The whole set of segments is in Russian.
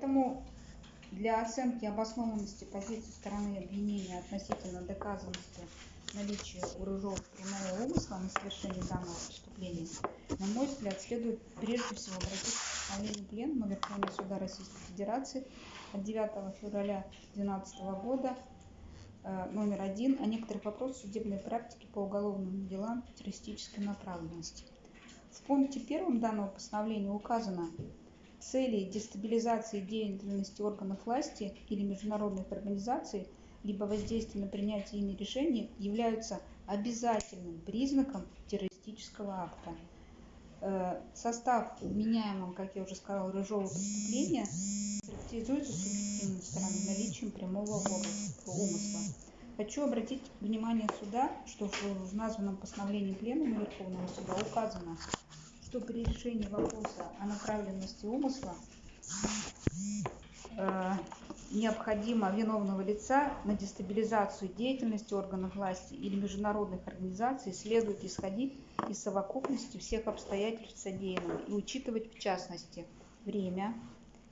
Поэтому для оценки обоснованности позиции стороны обвинения относительно доказанности наличия у Рыжова прямого умысла на совершение данного преступления, на мой взгляд, следует прежде всего обратиться к постановлению Пленума Верховного Суда Российской Федерации от 9 февраля 2012 года э, номер один о некоторых вопросах судебной практики по уголовным делам террористической направленности. В пункте первом данного постановления указано, цели дестабилизации деятельности органов власти или международных организаций – либо воздействие на принятие ими решений являются обязательным признаком террористического акта. Э, состав вменяемого, как я уже сказала, рыжого преступления характеризуется субъективной стороной наличием прямого умысла. Хочу обратить внимание суда, что в названном постановлении Пленума Верховного Суда указано, что при решении вопроса о направленности умысла. Э, необходимо виновного лица на дестабилизацию деятельности органов власти или международных организаций следует исходить из совокупности всех обстоятельств содеянного и учитывать в частности время,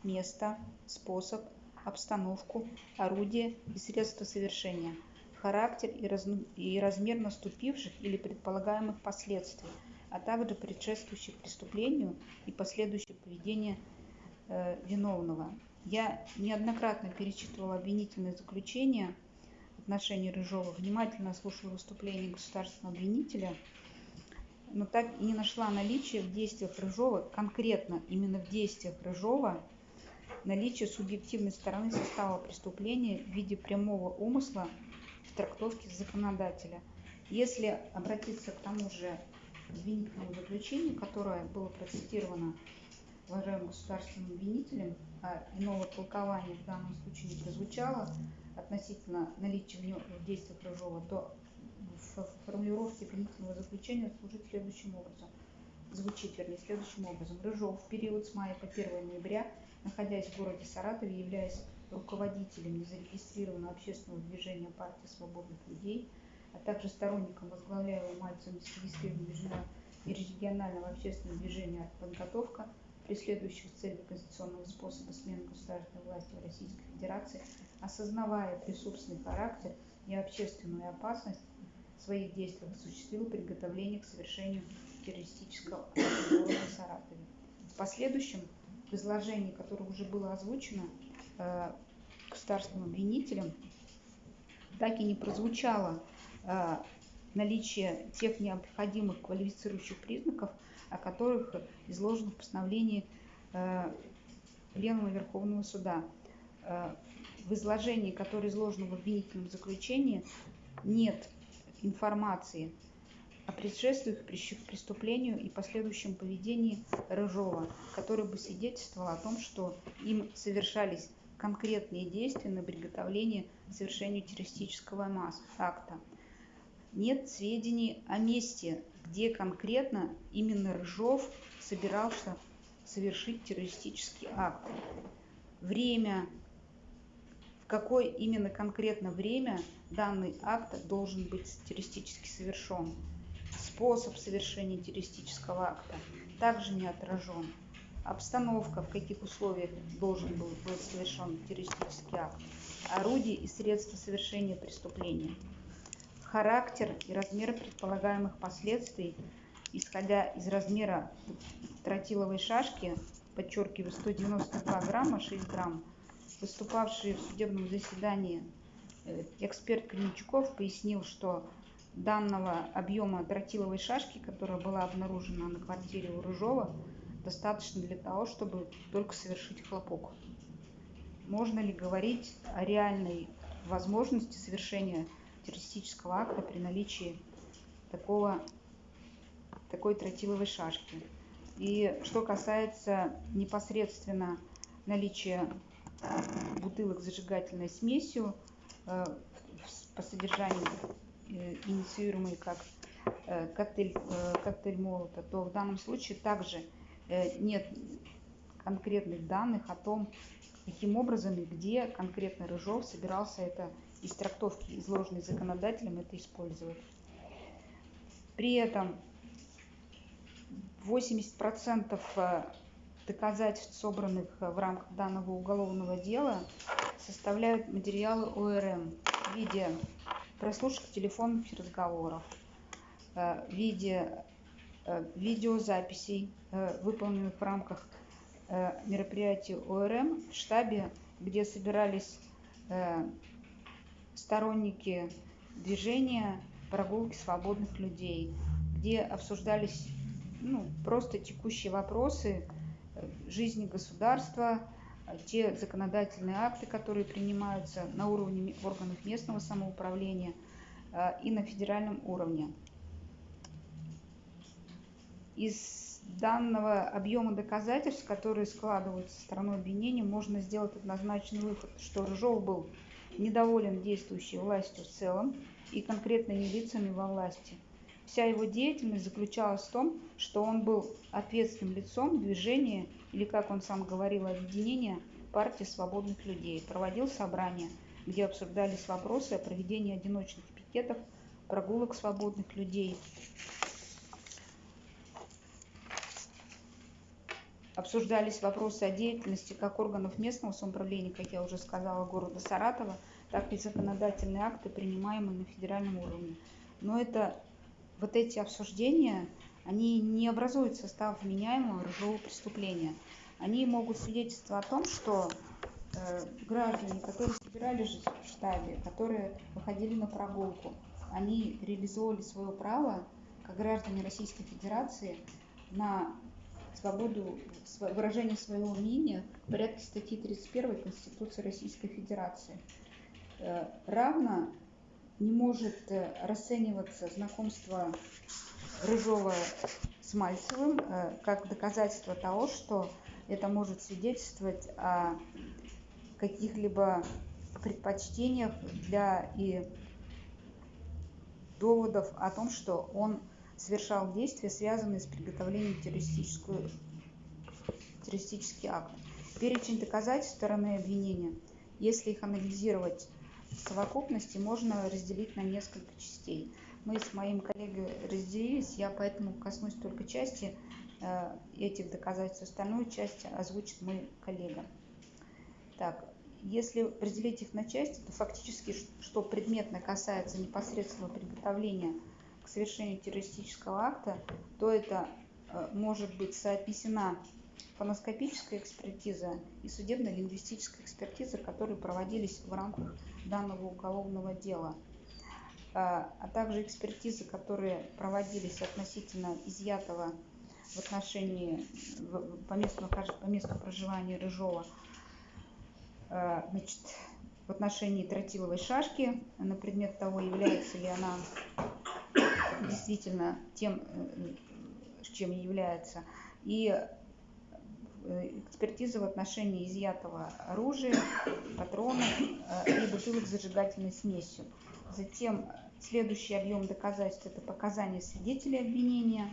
место, способ, обстановку, орудие и средства совершения, характер и, раз... и размер наступивших или предполагаемых последствий, а также предшествующих преступлению и последующее поведение э, виновного, я неоднократно перечитывала обвинительные заключения в отношении Рыжова, внимательно слушала выступление государственного обвинителя, но так и не нашла наличия в действиях Рыжова, конкретно именно в действиях Рыжова, наличие субъективной стороны состава преступления в виде прямого умысла в трактовке законодателя. Если обратиться к тому же обвинительному заключению, которое было процитировано уважаемым государственным обвинителем, а иного толкования в данном случае не прозвучало относительно наличия в действиях Рыжова, то в формулировке обвинительного заключения служит следующим образом. Звучит, вернее, следующим образом. Рыжов в период с мая по 1 ноября, находясь в городе Саратове, являясь руководителем незарегистрированного общественного движения партии свободных людей, а также сторонником возглавляемого Мальцевым незарегистрированного регионального общественного движения «Подготовка», преследующих цели конституционного способа смены государственной власти в Российской Федерации, осознавая присутственный характер и общественную опасность своих действий, осуществил приготовление к совершению террористического акта в Саратове. В последующем, в изложении, которое уже было озвучено э, государственным обвинителем, так и не прозвучало наличие тех необходимых квалифицирующих признаков – о которых изложено в постановлении э, Пленума Верховного Суда. Э, в изложении, которое изложено в обвинительном заключении, нет информации о предшествующих преступлению и последующем поведении Рыжова, который бы свидетельствовал о том, что им совершались конкретные действия на приготовление к совершению террористического акта. Нет сведений о месте где конкретно именно Рыжов собирался совершить террористический акт. Время, в какое именно конкретно время данный акт должен быть террористически совершен. Способ совершения террористического акта также не отражен. Обстановка, в каких условиях должен был быть совершен террористический акт. Орудие и средства совершения преступления – характер и размер предполагаемых последствий, исходя из размера тротиловой шашки, подчеркиваю, 192 грамма, 6 грамм, выступавший в судебном заседании э, эксперт Клинчуков пояснил, что данного объема тротиловой шашки, которая была обнаружена на квартире у Рыжова, достаточно для того, чтобы только совершить хлопок. Можно ли говорить о реальной возможности совершения террористического акта при наличии такого, такой тротиловой шашки. И что касается непосредственно наличия бутылок с зажигательной смесью э, по содержанию э, инициируемой как э, коктейль, коктейль молота, то в данном случае также нет конкретных данных о том, каким образом и где конкретно Рыжов собирался это из трактовки, изложенной законодателем, это использовать. При этом 80% э, доказательств, собранных в рамках данного уголовного дела, составляют материалы ОРМ в виде прослушек телефонных разговоров, э, в виде э, видеозаписей, э, выполненных в рамках мероприятий ОРМ в штабе, где собирались сторонники движения прогулки свободных людей, где обсуждались ну, просто текущие вопросы жизни государства, те законодательные акты, которые принимаются на уровне органов местного самоуправления э, и на федеральном уровне. Из данного объема доказательств, которые складываются стороной обвинения, можно сделать однозначный вывод, что Рыжов был недоволен действующей властью в целом и конкретными лицами во власти. Вся его деятельность заключалась в том, что он был ответственным лицом движения или, как он сам говорил, объединения партии свободных людей, проводил собрания, где обсуждались вопросы о проведении одиночных пикетов, прогулок свободных людей, обсуждались вопросы о деятельности как органов местного самоуправления, как я уже сказала, города Саратова, так и законодательные акты, принимаемые на федеральном уровне. Но это вот эти обсуждения, они не образуют состав вменяемого ржавого преступления. Они могут свидетельствовать о том, что э, граждане, которые собирались в штабе, которые выходили на прогулку, они реализовали свое право, как граждане Российской Федерации, на свободу выражения своего мнения в порядке статьи 31 Конституции Российской Федерации. Э, равно не может э, расцениваться знакомство Рыжова с Мальцевым э, как доказательство того, что это может свидетельствовать о каких-либо предпочтениях для и доводов о том, что он совершал действия, связанные с приготовлением террористического террористический акт. Перечень доказательств стороны обвинения, если их анализировать совокупности, можно разделить на несколько частей. Мы с моим коллегой разделились, я поэтому коснусь только части э, этих доказательств, остальную часть озвучит мой коллега. Так, если разделить их на части, то фактически, что предметно касается непосредственного приготовления к совершению террористического акта, то это э, может быть соотнесена фоноскопическая экспертиза и судебно-лингвистическая экспертиза, которые проводились в рамках данного уголовного дела, а, а также экспертизы, которые проводились относительно изъятого в отношении по месту, по месту проживания Рыжова, а, значит, в отношении тротиловой шашки. На предмет того, является ли она действительно тем, э, чем является, и экспертиза в отношении изъятого оружия, патронов э, и бутылок с зажигательной смесью. Затем следующий объем доказательств – это показания свидетелей обвинения.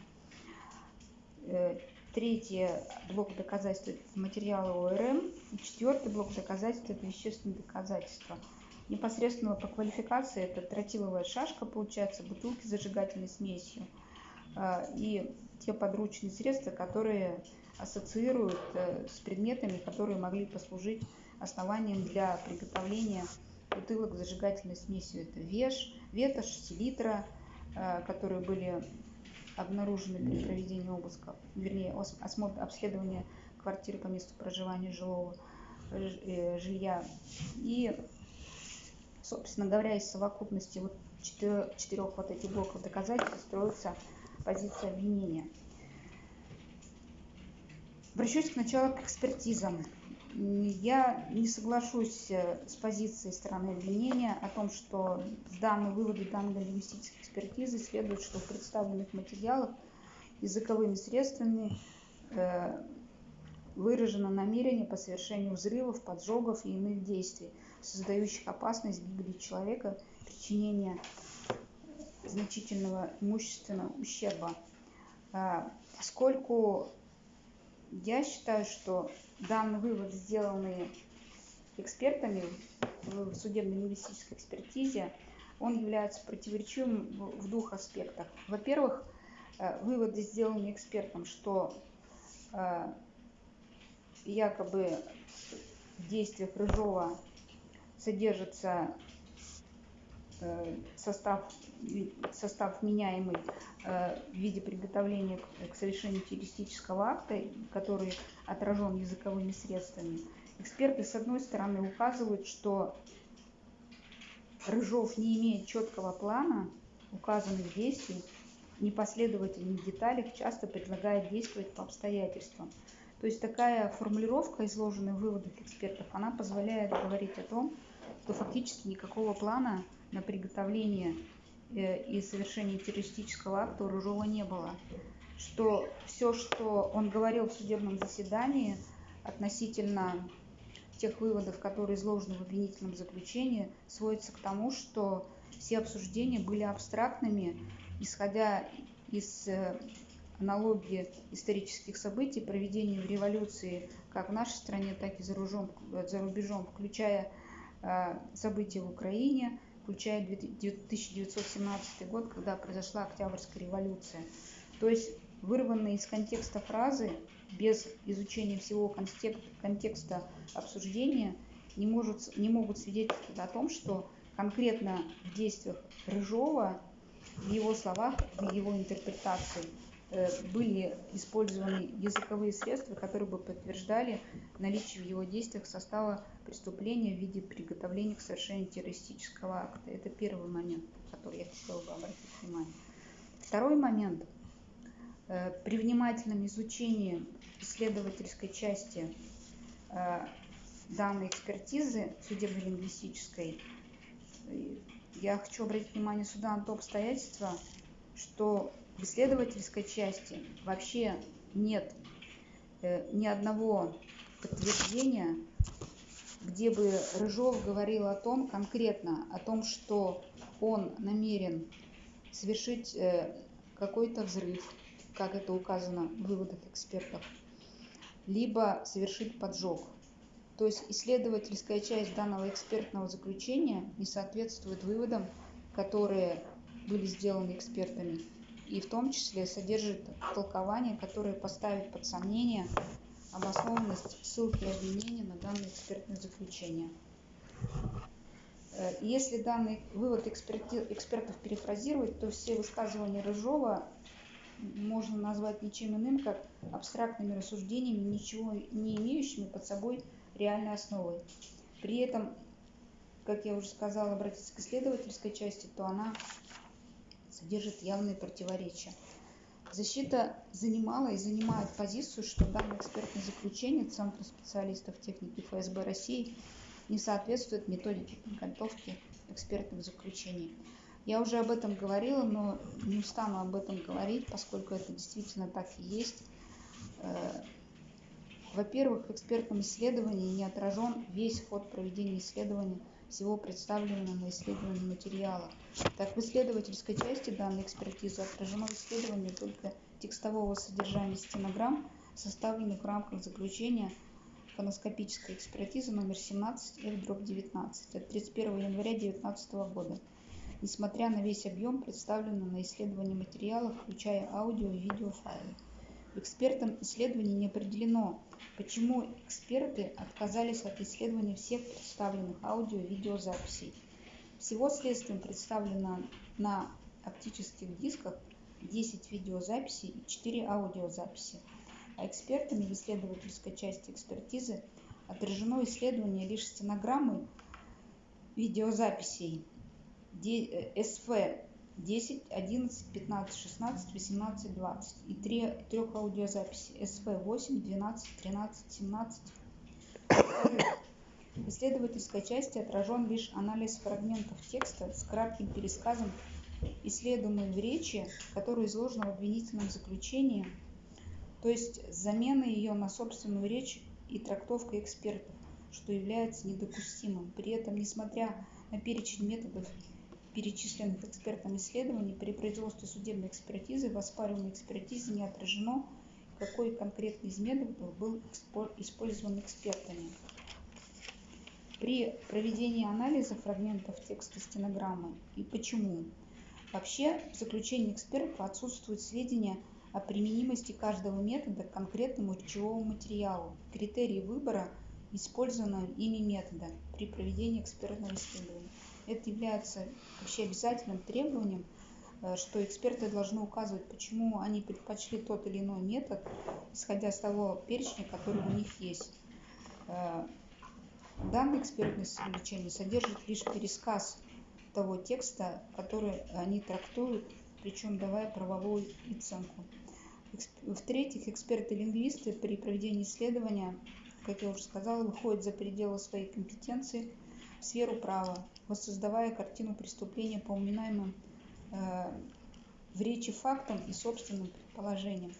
Третий блок доказательств – это материалы ОРМ. И четвертый блок доказательств – это вещественные доказательства. Непосредственно по квалификации это тротиловая шашка, получается, бутылки с зажигательной смесью а, и те подручные средства, которые ассоциируют э, с предметами, которые могли послужить основанием для приготовления бутылок с зажигательной смесью. Это веш, ветошь, селитра, э, которые были обнаружены при проведении обыска, вернее, осмотр, обследования квартиры по месту проживания жилого э, жилья. И, собственно говоря, из совокупности вот четырех, четырех вот этих блоков доказательств строится позиция обвинения. Обращусь сначала к экспертизам. Я не соглашусь э, с позицией стороны обвинения о том, что данные выводы данной лингвистической экспертизы следует, что в представленных материалах языковыми средствами э, выражено намерение по совершению взрывов, поджогов и иных действий, создающих опасность гибели человека, причинения значительного имущественного ущерба. Э, поскольку я считаю, что данный вывод, сделанный экспертами в судебно-лингвистической экспертизе, он является противоречивым в двух аспектах. Во-первых, э, выводы, сделанные экспертом, что э, якобы в действиях Рыжова содержится э, состав, состав меняемый э, в виде приготовления к совершению террористического акта, который отражен языковыми средствами. Эксперты, с одной стороны, указывают, что Рыжов не имеет четкого плана указанных действий, непоследовательных деталях, часто предлагает действовать по обстоятельствам. То есть такая формулировка, изложенная в выводах экспертов, она позволяет говорить о том, что фактически никакого плана на приготовление и совершение террористического акта у Рыжова не было. Что все, что он говорил в судебном заседании относительно тех выводов, которые изложены в обвинительном заключении, сводится к тому, что все обсуждения были абстрактными, исходя из э, аналогии исторических событий, проведения революции как в нашей стране, так и за, за рубежом, включая э, события в Украине, включая 1917 год, когда произошла Октябрьская революция. То есть вырванные из контекста фразы без изучения всего контекста обсуждения не, может, не могут свидетельствовать о том, что конкретно в действиях Рыжова, в его словах, в его интерпретации были использованы языковые средства, которые бы подтверждали наличие в его действиях состава преступления в виде приготовления к совершению террористического акта. Это первый момент, который я хотела бы обратить внимание. Второй момент. Э, при внимательном изучении исследовательской части э, данной экспертизы судебно-лингвистической, я хочу обратить внимание суда на то обстоятельство, что в исследовательской части вообще нет э, ни одного подтверждения, где бы Рыжов говорил о том конкретно, о том, что он намерен совершить э, какой-то взрыв, как это указано в выводах экспертов, либо совершить поджог. То есть исследовательская часть данного экспертного заключения не соответствует выводам, которые были сделаны экспертами, и в том числе содержит толкование, которое поставит под сомнение обоснованность ссылки обвинения на данное экспертное заключение. Э, если данный вывод эксперти, экспертов перефразировать, то все высказывания Рыжова можно назвать ничем иным, как абстрактными рассуждениями, ничего не имеющими под собой реальной основой. При этом, как я уже сказала, обратиться к исследовательской части, то она содержит явные противоречия. Защита занимала и занимает позицию, что данное экспертное заключение Центра специалистов техники ФСБ России не соответствует методике подготовки экспертных заключений. Я уже об этом говорила, но не устану об этом говорить, поскольку это действительно так и есть. Э, во-первых, в экспертном исследовании не отражен весь ход проведения исследования всего представленного на исследовании материала. Так, в исследовательской части данной экспертизы отражено исследование только текстового содержания стенограмм, составленных в рамках заключения фоноскопической экспертизы номер 17 F-19 от 31 января 2019 года несмотря на весь объем представленного на исследование материала, включая аудио и видеофайлы. В экспертном исследовании не определено, почему эксперты отказались от исследования всех представленных аудио и видеозаписей. Всего следствием представлено на оптических дисках 10 видеозаписей и 4 аудиозаписи, а экспертами в исследовательской части экспертизы отражено исследование лишь стенограммы видеозаписей СФ 10, 11, 15, 16, 18, 20 и 3, трех аудиозаписей СФ 8, 12, 13, 17. В исследовательской части отражен лишь анализ фрагментов текста с кратким пересказом исследуемой в речи, которая изложена в обвинительном заключении, то есть замена ее на собственную речь и трактовка экспертов, что является недопустимым. При этом, несмотря на перечень методов перечисленных экспертом исследований при производстве судебной экспертизы в оспариваемой экспертизе не отражено, какой конкретный из методов был использован экспертами. При проведении анализа фрагментов текста стенограммы и почему. Вообще, в заключении экспертов отсутствуют сведения о применимости каждого метода к конкретному речевому материалу, критерии выбора использованного ими метода при проведении экспертного исследования. Это является вообще обязательным требованием, э, что эксперты должны указывать, почему они предпочли тот или иной метод, исходя из того перечня, который у них есть. Э, данное экспертное извлечение содержит лишь пересказ того текста, который они трактуют, причем давая правовую оценку. В-третьих, эксперты-лингвисты при проведении исследования, как я уже сказала, выходят за пределы своей компетенции в сферу права, воссоздавая картину преступления по упоминаемым э, в речи фактам и собственным предположениям.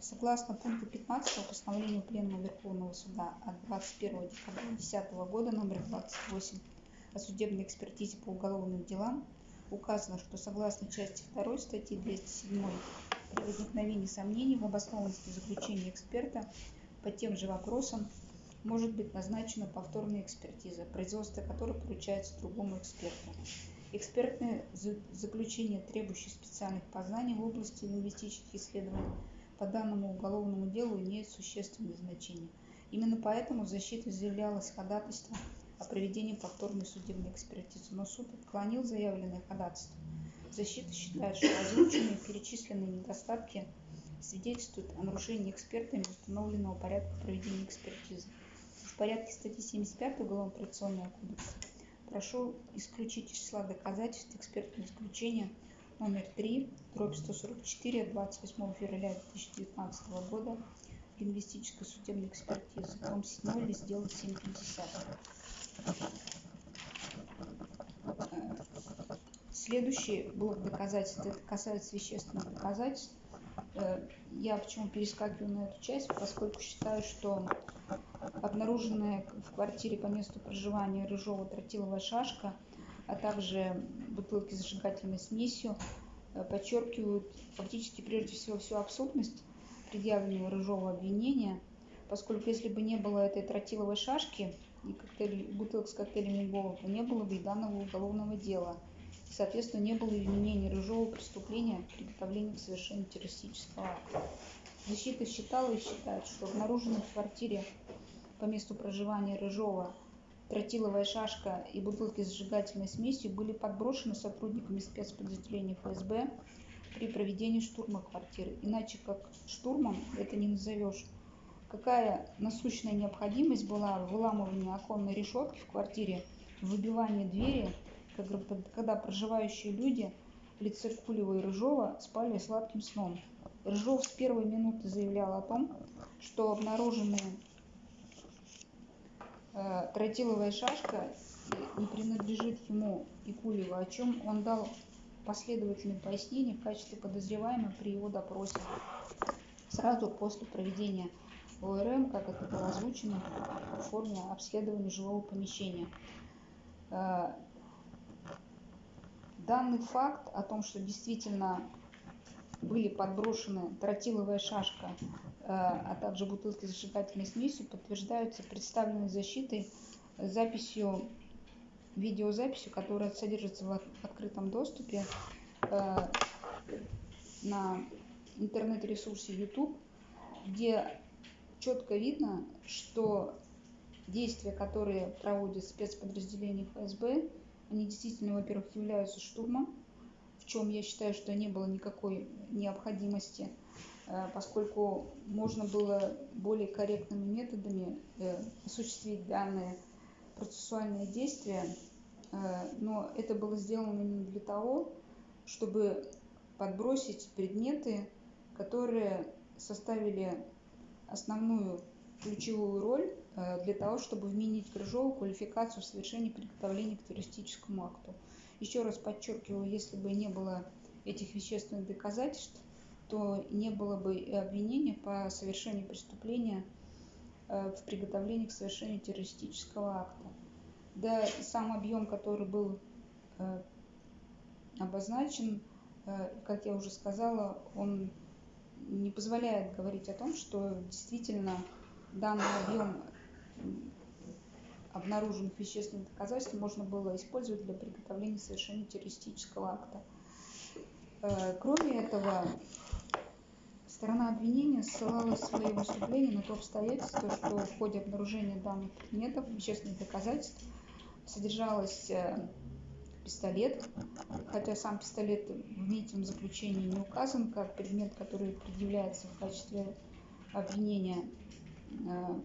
Согласно пункту 15 постановления Пленума Верховного Суда от 21 декабря 2010 года номер 28 о судебной экспертизе по уголовным делам, указано, что согласно части 2 статьи 207 при возникновении сомнений в обоснованности заключения эксперта по тем же вопросам может быть назначена повторная экспертиза, производство которой поручается другому эксперту. Экспертное заключение, требующее специальных познаний в области лингвистических исследований по данному уголовному делу имеет существенное значение. Именно поэтому защита заявлялась ходатайство о проведении повторной судебной экспертизы, но суд отклонил заявленное ходатайство. Защита считает, что озвученные перечисленные недостатки свидетельствуют о нарушении экспертами установленного порядка проведения экспертизы. Порядке статьи 75 Уголовно-процессуального кодекса прошу исключить из числа доказательств экспертного заключения номер 3, дробь 144 от 28 февраля 2019 года лингвистической судебной экспертизы, том 7, лист дела 750. Следующий блок доказательств, это касается вещественных доказательств. Э, я почему перескакиваю на эту часть, поскольку считаю, что обнаруженная в квартире по месту проживания рыжова тротиловая шашка, а также бутылки с зажигательной смесью э, подчеркивают фактически прежде всего всю абсурдность предъявленного рыжого обвинения, поскольку если бы не было этой тротиловой шашки, и бутылок с коктейлями Львова, то не было бы и данного уголовного дела. И, соответственно, не было и вменения рыжого преступления приготовления к совершению террористического акта. Защита считала и считает, что обнаруженный в квартире по месту проживания Рыжова тротиловая шашка и бутылки с сжигательной смесью были подброшены сотрудниками спецподразделений ФСБ при проведении штурма квартиры. Иначе как штурмом это не назовешь какая насущная необходимость была в выламывании оконной решетки в квартире, выбивании двери, когда проживающие люди Лицеркулева и Рыжова спали сладким сном. Рыжов с первой минуты заявлял о том, что обнаруженная э, тротиловая шашка не принадлежит ему и Кулева, о чем он дал последовательные пояснения в качестве подозреваемого при его допросе сразу после проведения ОРМ, как это было озвучено, в форме обследования жилого помещения. Э, данный факт о том, что действительно были подброшены тротиловая шашка, э, а также бутылки с зажигательной смесью, подтверждаются представленной защитой записью, видеозаписью, которая содержится в открытом доступе э, на интернет-ресурсе YouTube, где четко видно, что действия, которые проводят спецподразделения ФСБ, они действительно, во-первых, являются штурмом, чем я считаю, что не было никакой необходимости, э, поскольку можно было более корректными методами э, осуществить данные процессуальные действия, э, но это было сделано именно для того, чтобы подбросить предметы, которые составили основную ключевую роль для того, чтобы вменить Крыжову квалификацию в совершении приготовления к террористическому акту. Еще раз подчеркиваю, если бы не было этих вещественных доказательств, то не было бы и обвинения по совершению преступления э, в приготовлении к совершению террористического акта. Да сам объем, который был э, обозначен, как я уже сказала, он не позволяет говорить о том, что действительно данный объем обнаруженных вещественных доказательств можно было использовать для приготовления совершения террористического акта. Э, кроме этого, Сторона обвинения ссылалась в своем выступлении на то обстоятельство, что в ходе обнаружения данных предметов вещественных доказательств содержалось э, пистолет, хотя сам пистолет в обвинительном заключении не указан как предмет, который предъявляется в качестве обвинения э,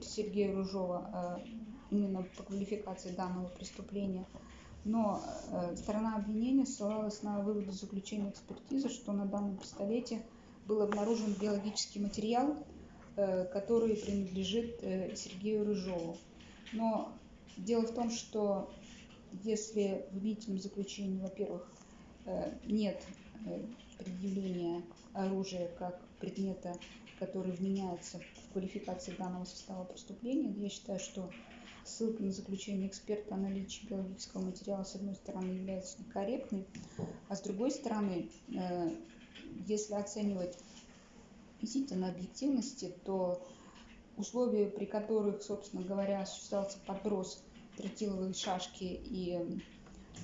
Сергея Ружова э, именно по квалификации данного преступления. Но сторона обвинения ссылалась на выводы заключения экспертизы, что на данном пистолете – был обнаружен биологический материал, э, который принадлежит э, Сергею Рыжову. Но дело в том, что если в обвинительном заключении, во-первых, э, нет предъявления оружия как предмета, который вменяется в квалификации данного состава преступления, я считаю, что ссылка на заключение эксперта о наличии биологического материала, с одной стороны, является некорректной, а с другой стороны, если оценивать относительно объективности, то условия, при которых, собственно говоря, осуществлялся подброс тротиловой шашки и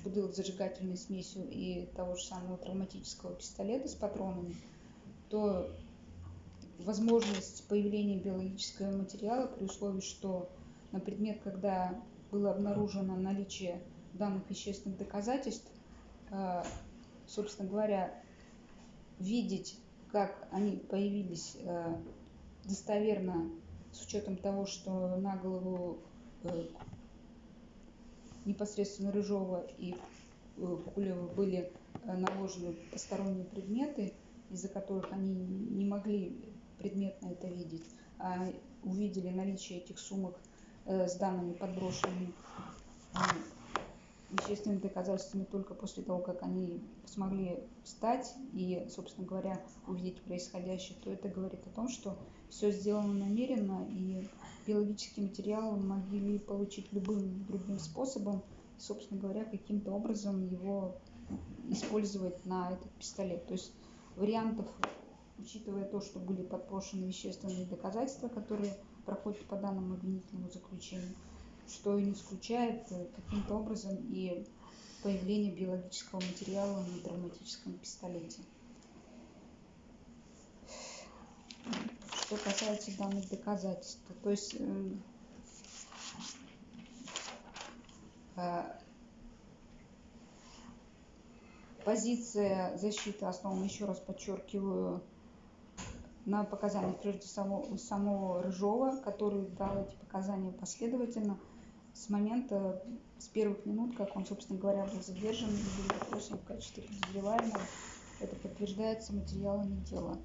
бутылок зажигательной смесью и того же самого травматического пистолета с патронами, то возможность появления биологического материала при условии, что на предмет, когда было обнаружено наличие данных вещественных доказательств, э, собственно говоря, видеть, как они появились э, достоверно с учетом того, что на голову э, непосредственно Рыжова и Кулева были наложены посторонние предметы, из-за которых они не могли предметно это видеть, а увидели наличие этих сумок с данными подброшенными вещественными доказательствами только после того, как они смогли встать и, собственно говоря, увидеть происходящее, то это говорит о том, что все сделано намеренно, и биологический материал могли получить любым другим способом, собственно говоря, каким-то образом его использовать на этот пистолет. То есть вариантов, учитывая то, что были подпрошены вещественные доказательства, которые проходят по данному обвинительному заключению, что и не исключает э, каким-то образом и появление биологического материала на травматическом пистолете. Что касается данных доказательств, то есть э, э, позиция защиты основана, еще раз подчеркиваю, на показаниях прежде самого, самого Рыжова, который дал эти показания последовательно – с момента, с первых минут, как он, собственно говоря, был задержан и был допросен в качестве подозреваемого. Это подтверждается материалами дела.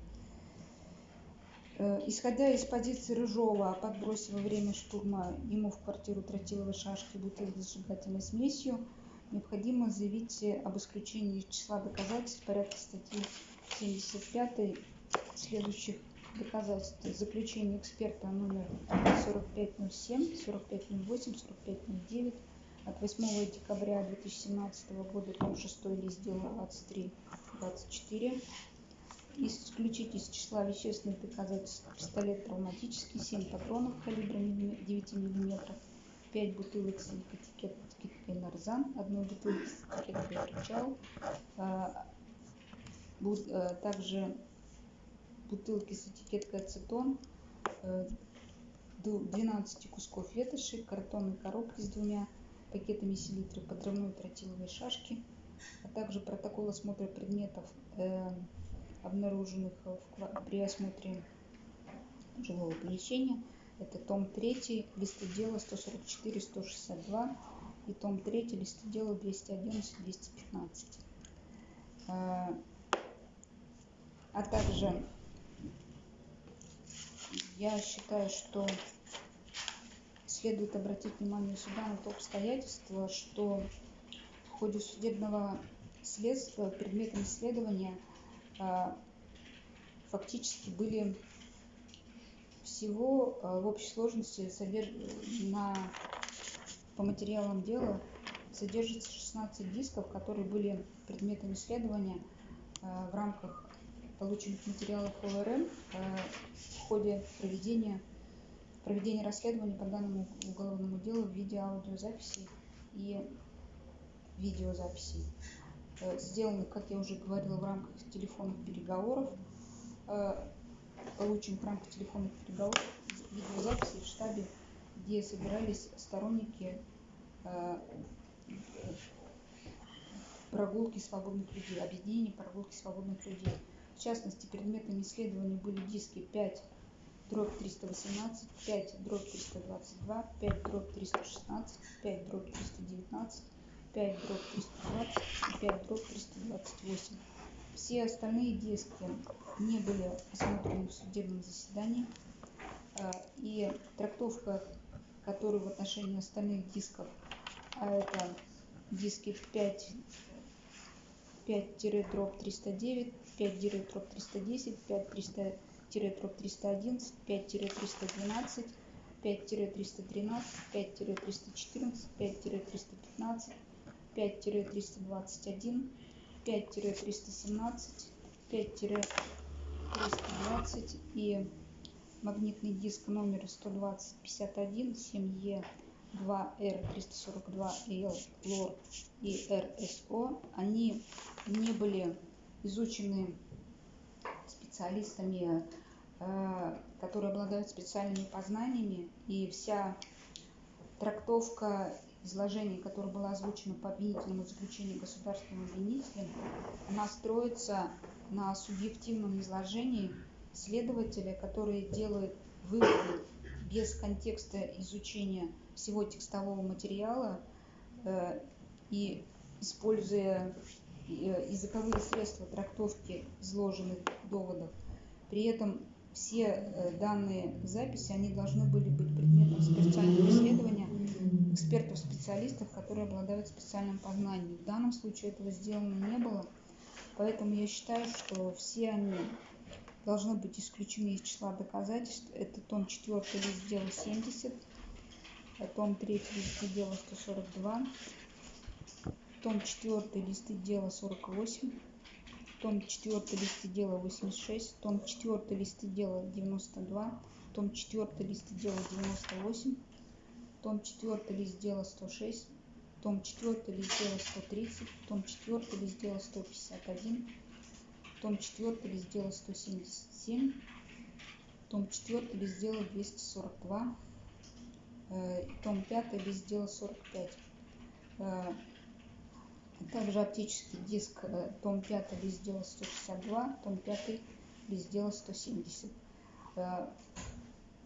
Э, исходя из позиции Рыжова о подбросе во время штурма ему в квартиру тротиловой шашки бутылки с зажигательной смесью, необходимо заявить об исключении числа доказательств порядка статьи 75 следующих доказательств заключение эксперта номер 4507, 4508, 4509 от 8 декабря 2017 года, том 6 лист дела 23 24 исключить из числа вещественных доказательств пистолет травматический, 7 патронов калибра 9 мм, 5 бутылок с этикеткой нарзан, одну бутылку с этикеткой причал, а, а, также бутылки с этикеткой ацетон, 12 э, кусков ветоши, картонной коробки с двумя пакетами селитры, подрывной тротиловой шашки, а также протокол осмотра предметов, э, обнаруженных при осмотре жилого помещения. Это том 3, листы дела 144-162 и том 3, листы дела 211-215. А, а также я считаю, что следует обратить внимание суда на то обстоятельство, что в ходе судебного следствия предметом исследования а, фактически были всего а, в общей сложности на... по материалам дела содержится 16 дисков, которые были предметом исследования а, в рамках полученных материалов ОРМ э, в ходе проведения, проведения расследования по данному уголовному делу в виде аудиозаписи и видеозаписей. Э, сделаны, как я уже говорила, в рамках телефонных переговоров. э, получен в рамках телефонных переговоров видеозаписи в штабе, где собирались сторонники прогулки свободных людей, объединение прогулки свободных людей. В частности, предметами исследования были диски 5 дробь 318, 5 дробь 322, 5 дробь 316, 5 дробь 319, 5 дробь 320 и 5 дробь 328. Все остальные диски не были осмотрены в судебном заседании, а, и трактовка, которая в отношении остальных дисков, а это диски 5 5 309, 5 310, 5 300 5-311, 5-312, 5-313, 5-314, 5-315, 5-321, 5-317, 5-320 и магнитный диск номер 12051 7E 2R342L LOR и RSO, они не были изучены специалистами Э, которые обладают специальными познаниями, и вся трактовка изложений, которая была озвучена по обвинительному заключению государственным обвинителем, она строится на субъективном изложении следователя, который делает выводы без контекста изучения всего текстового материала э, и используя языковые средства трактовки изложенных доводов. При этом все э, данные записи, они должны были быть предметом специального исследования экспертов-специалистов, которые обладают специальным познанием. В данном случае этого сделано не было, поэтому я считаю, что все они должны быть исключены из числа доказательств. Это том 4 лист дела 70, том 3 лист дела 142, том 4 листы дела 48, том 4 листы дела 86, том 4 листы дела 92, том 4 листы дела 98, том 4 лист дела 106, том 4 лист дела 130, том 4 лист дела 151, том 4 лист дела 177, том 4 лист дела 242, том 5 лист дела 45 также оптический диск э, том 5 лист дела 162, том 5 лист дела 170. Э,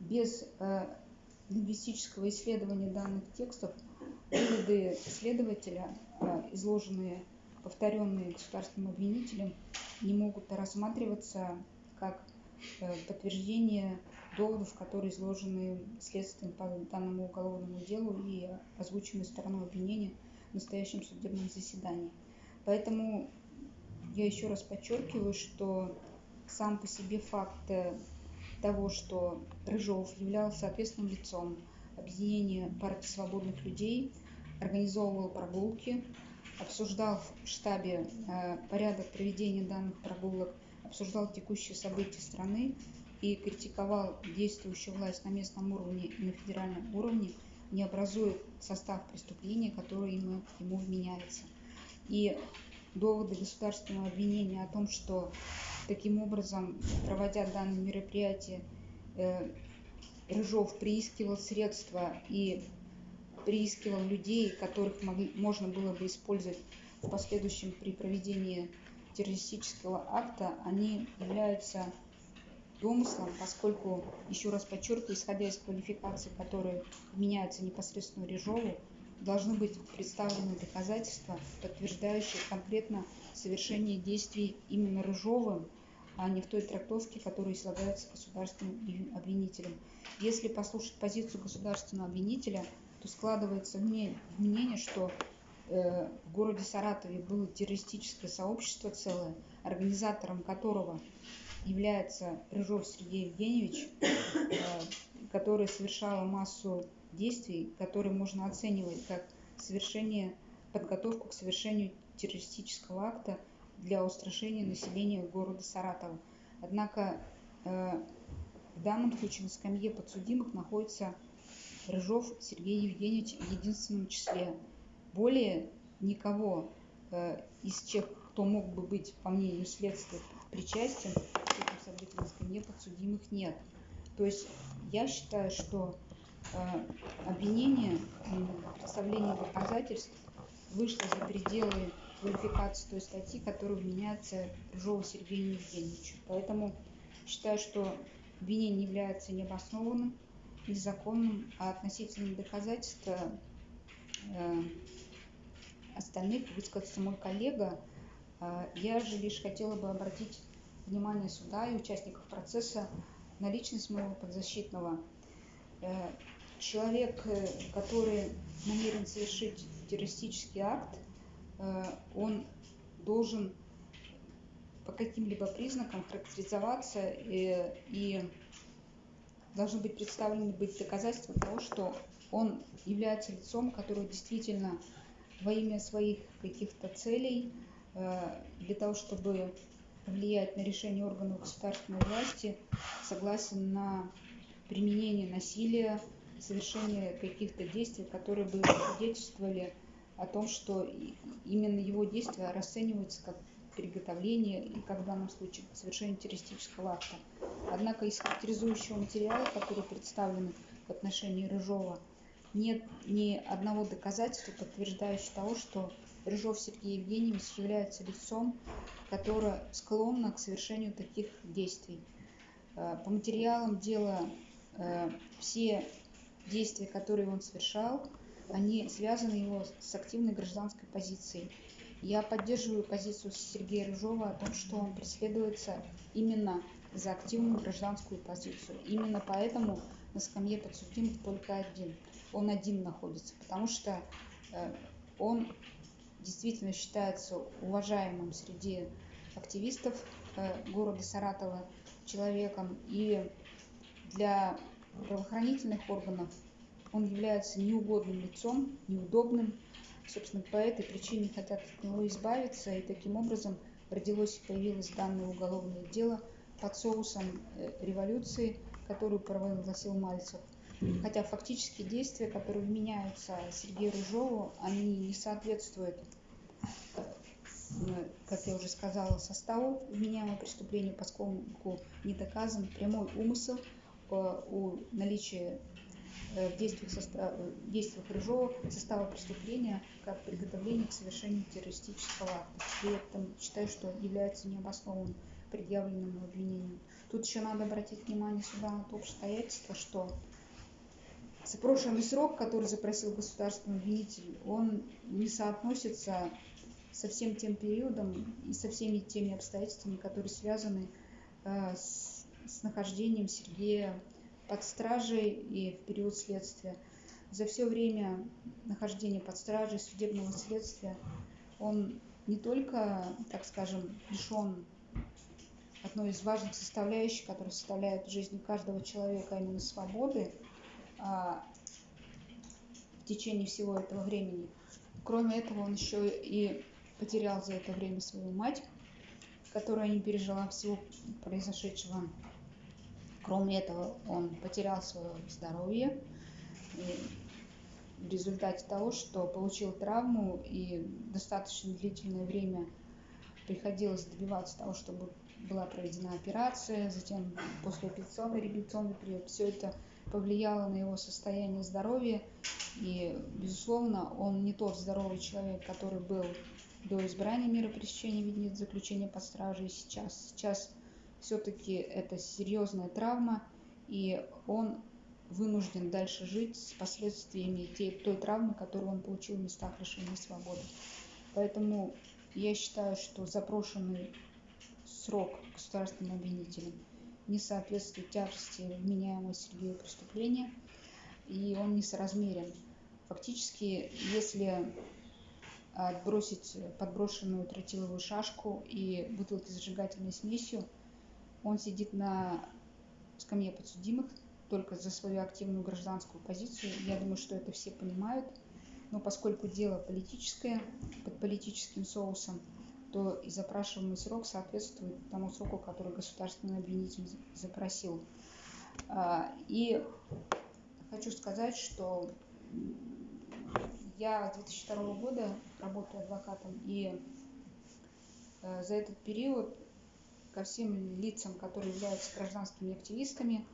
без э, лингвистического исследования данных текстов выводы следователя, изложенные, повторенные государственным обвинителем, не могут рассматриваться как подтверждение доводов, которые изложены следствием по данному уголовному делу и озвучены стороной обвинения – в настоящем судебном заседании. Поэтому я еще раз подчеркиваю, что сам по себе факт э, того, что Рыжов являлся ответственным лицом объединения партии свободных людей, организовывал прогулки, обсуждал в штабе э, порядок проведения данных прогулок, обсуждал текущие события страны и критиковал действующую власть на местном уровне и на федеральном уровне – не образует состав преступления, который ему, ему вменяется. И доводы государственного обвинения о том, что таким образом, проводя данное мероприятие, э, Рыжов приискивал средства и приискивал людей, которых могли, можно было бы использовать в последующем при проведении террористического акта, они являются домыслом, поскольку, еще раз подчеркиваю, исходя из квалификации, которые меняются непосредственно Режову, должны быть представлены доказательства, подтверждающие конкретно совершение действий именно Рыжовым, а не в той трактовке, которая излагается государственным обвинителем. Если послушать позицию государственного обвинителя, то складывается мнение, что э, в городе Саратове было террористическое сообщество целое, организатором которого является Рыжов Сергей Евгеньевич, э, который совершала массу действий, которые можно оценивать как совершение, подготовку к совершению террористического акта для устрашения населения города Саратова. Однако э, в данном случае на скамье подсудимых находится Рыжов Сергей Евгеньевич в единственном числе. Более никого э, из тех, кто мог бы быть, по мнению следствия, причастен событиям из скамье подсудимых нет. То есть я считаю, что э, обвинение, представление доказательств вышло за пределы квалификации той статьи, которая вменяется Рыжову Сергею Евгеньевичу. Поэтому считаю, что обвинение является необоснованным, незаконным, а относительно доказательства э, остальных высказался мой коллега. Э, я же лишь хотела бы обратить внимание суда и участников процесса на личность моего подзащитного. Э, человек, э, который намерен совершить террористический акт, э, он должен по каким-либо признакам характеризоваться и, и должны быть представлены быть доказательства того, что он является лицом, которое действительно во имя своих каких-то целей, для того, чтобы повлиять на решение органов государственной власти, согласен на применение насилия, совершение каких-то действий, которые бы свидетельствовали о том, что именно его действия расцениваются как приготовление и, как в данном случае, совершение террористического акта. Однако из характеризующего материала, который представлен в отношении Рыжова, нет ни одного доказательства, подтверждающего того, что Рыжов Сергей Евгеньевич является лицом, которое склонно к совершению таких действий. Э, по материалам дела э, все действия, которые он совершал, они связаны его с активной гражданской позицией. Я поддерживаю позицию Сергея Рыжова о том, что он преследуется именно за активную гражданскую позицию. Именно поэтому на скамье подсудимых только один. Он один находится, потому что э, он действительно считается уважаемым среди активистов э, города Саратова человеком. И для правоохранительных органов он является неугодным лицом, неудобным. Собственно, по этой причине хотят от него избавиться. И таким образом родилось и появилось данное уголовное дело под соусом э, революции, которую провозгласил Мальцев. Хотя фактически действия, которые вменяются Сергею Рыжову, они не соответствуют как я уже сказала, составу вменяемого преступления, поскольку не доказан прямой умысел у наличия э, в действиях, состава, в действиях Рыжова состава преступления как приготовление к совершению террористического акта. При этом считаю, что является необоснованным предъявленным обвинением. Тут еще надо обратить внимание сюда на то обстоятельство, что запрошенный срок, который запросил государственный обвинитель, он не соотносится со всем тем периодом и со всеми теми обстоятельствами, которые связаны э, с, с нахождением Сергея под стражей и в период следствия. За все время нахождения под стражей судебного следствия он не только, так скажем, лишен одной из важных составляющих, которая составляет жизнь каждого человека, а именно свободы, а, в течение всего этого времени. Кроме этого, он еще и потерял за это время свою мать, которая не пережила всего произошедшего. Кроме этого, он потерял свое здоровье в результате того, что получил травму и достаточно длительное время приходилось добиваться того, чтобы была проведена операция, затем послеоперационный реабилитационный период. Все это повлияло на его состояние здоровья. И, безусловно, он не тот здоровый человек, который был до избрания мера пресечения вида заключения под стражей сейчас. Сейчас все-таки это серьезная травма, и он вынужден дальше жить с последствиями той травмы, которую он получил в местах лишения свободы. Поэтому я считаю, что запрошенный срок государственным обвинителем не соответствует тяжести вменяемого Сергею преступления, и он несоразмерен. Фактически, если отбросить подброшенную тротиловую шашку и бутылки с зажигательной смесью. Он сидит на скамье подсудимых только за свою активную гражданскую позицию. Я думаю, что это все понимают. Но поскольку дело политическое, под политическим соусом, то и запрашиваемый срок соответствует тому сроку, который государственный обвинитель запросил. А, и хочу сказать, что я с 2002 года работаю адвокатом, и э, за этот период ко всем лицам, которые являются гражданскими активистами,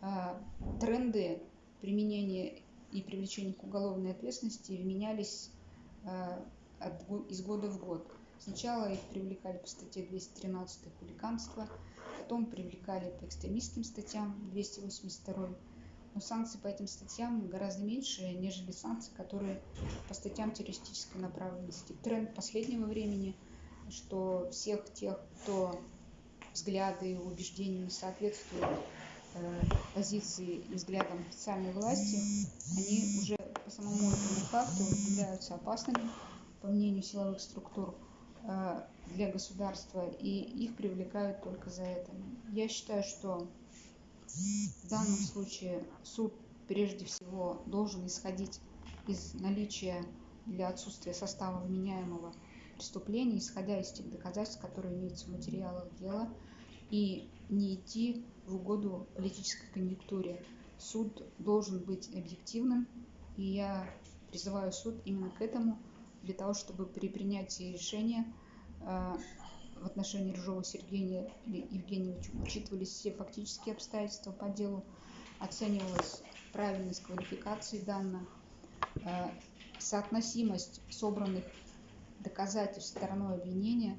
а, тренды применения и привлечения к уголовной ответственности менялись а, из года в год. Сначала их привлекали по статье 213 хулиганство, потом привлекали по экстремистским статьям 282 но санкции по этим статьям гораздо меньше, нежели санкции, которые по статьям террористической направленности. Тренд последнего времени, что всех тех, кто взгляды и убеждения не соответствуют э, позиции и взглядам официальной власти, они уже по самому этому факту являются опасными, по мнению силовых структур, э, для государства, и их привлекают только за это. Я считаю, что в данном случае суд прежде всего должен исходить из наличия для отсутствия состава вменяемого преступления, исходя из тех доказательств, которые имеются в материалах дела, и не идти в угоду политической конъюнктуре. Суд должен быть объективным, и я призываю суд именно к этому, для того, чтобы при принятии решения э, в отношении Рыжова Сергея Евгеньевича учитывались все фактические обстоятельства по делу, оценивалась правильность квалификации данных, э, соотносимость собранных доказательств стороной обвинения,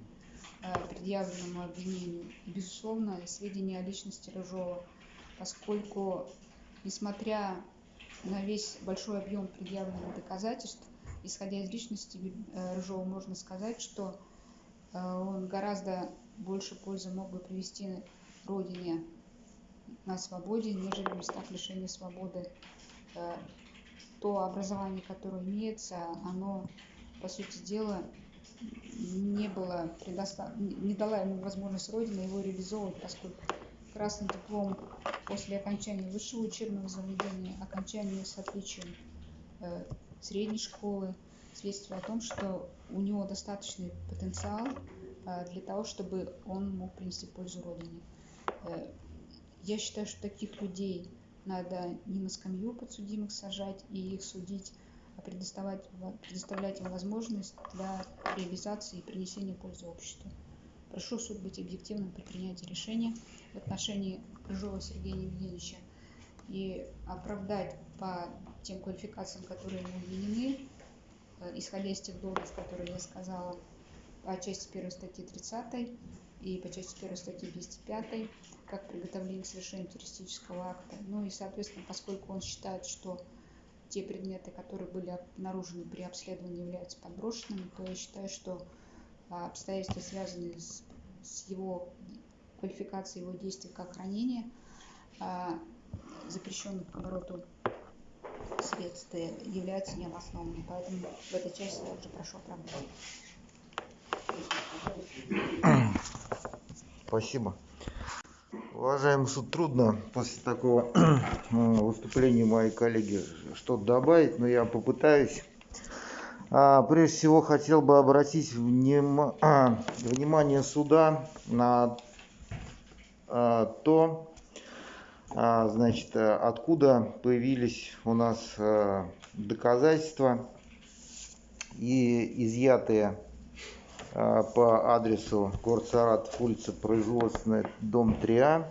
э, предъявленному обвинению, безусловно, сведения о личности Рыжова, поскольку, несмотря на весь большой объем предъявленных доказательств, исходя из личности э, Рыжова, можно сказать, что он гораздо больше пользы мог бы привести родине на свободе, нежели в местах лишения свободы. Э, то образование, которое имеется, оно, по сути дела, не было предостав... не дала ему возможность Родина его реализовывать, поскольку красный диплом после окончания высшего учебного заведения, окончания с отличием э, средней школы, свидетельствует о том, что у него достаточный потенциал а, для того, чтобы он мог принести пользу Родине. Э, я считаю, что таких людей надо не на скамью подсудимых сажать и их судить, а предоставлять, предоставлять им возможность для реализации и принесения пользы обществу. Прошу суд быть объективным при принятии решения в отношении Крыжова Сергея Евгеньевича и оправдать по тем квалификациям, которые ему вменены, исходя из тех доводов, которые я сказала, по части 1 статьи 30 и по части 1 статьи 205, как приготовление к совершению террористического акта. Ну и, соответственно, поскольку он считает, что те предметы, которые были обнаружены при обследовании, являются подброшенными, то я считаю, что а, обстоятельства, связанные с, с его квалификацией его действий как хранения, а, запрещенных к обороту средств являются необоснованными. Поэтому в этой части я уже прошу оправдания. Спасибо. Уважаемый суд, трудно после такого выступления моей коллеги что-то добавить, но я попытаюсь. А, прежде всего хотел бы обратить вним... внимание суда на а, то, а, значит, э, откуда появились у нас э, доказательства и изъятые э, по адресу город Саратов, улица Производственная, дом 3А.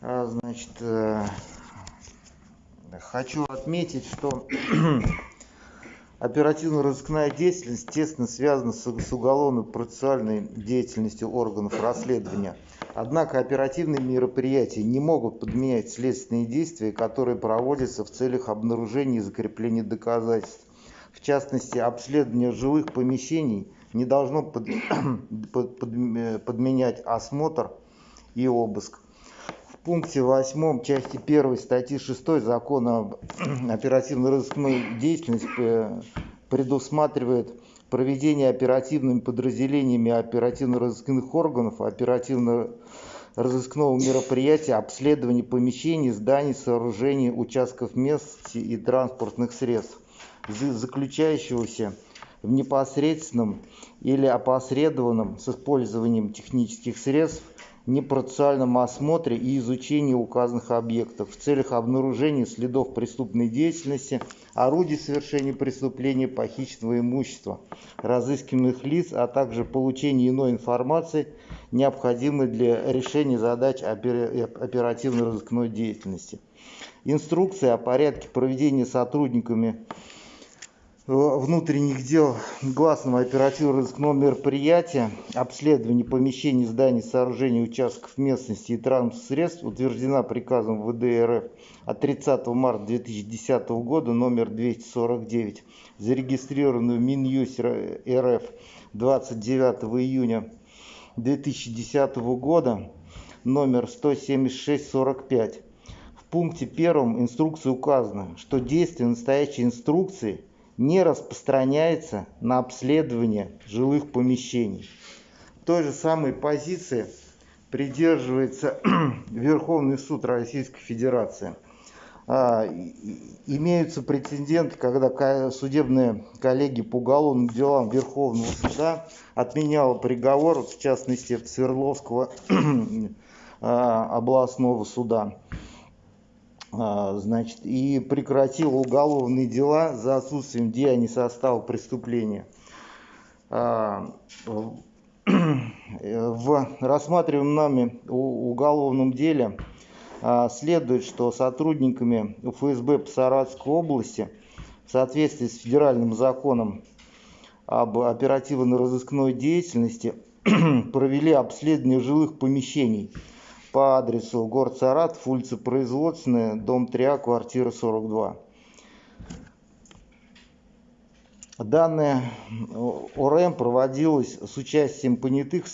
А, значит, хочу отметить, что оперативно-розыскная деятельность тесно связана с уголовно-процессуальной деятельностью органов расследования – Однако оперативные мероприятия не могут подменять следственные действия, которые проводятся в целях обнаружения и закрепления доказательств. В частности, обследование жилых помещений не должно под, под, под, подменять осмотр и обыск. Пункте 8 части 1 статьи 6 закона об оперативно-розыскной деятельности предусматривает проведение оперативными подразделениями оперативно-розыскных органов оперативно-розыскного мероприятия обследование помещений, зданий, сооружений, участков местности и транспортных средств, заключающегося в непосредственном или опосредованном с использованием технических средств непроцессуальном осмотре и изучении указанных объектов в целях обнаружения следов преступной деятельности, орудий совершения преступления, похищенного имущества, разыскиваемых лиц, а также получения иной информации, необходимой для решения задач оперативно-розыскной деятельности. Инструкция о порядке проведения сотрудниками внутренних дел гласного оперативно-розыскного мероприятия обследование помещений, зданий, сооружений, участков местности и транспортных средств утверждена приказом ВД РФ от 30 марта 2010 года номер 249, зарегистрированную Минюст РФ 29 июня 2010 года номер 17645. В пункте первом инструкции указано, что действие настоящей инструкции – не распространяется на обследование жилых помещений. Той же самой позиции придерживается Верховный суд Российской Федерации. А, имеются прецеденты, когда судебные коллеги по уголовным делам Верховного суда отменяла приговор, в частности Свердловского а, областного суда. А, значит, и прекратила уголовные дела за отсутствием деяний состава преступления. А, в рассматриваемом нами уголовном деле а, следует, что сотрудниками ФСБ по Саратовской области в соответствии с федеральным законом об оперативно-розыскной деятельности провели обследование жилых помещений – по адресу город Саратов, улица Производственная, дом 3А, квартира 42. Данная ОРМ проводилась с участием понятых в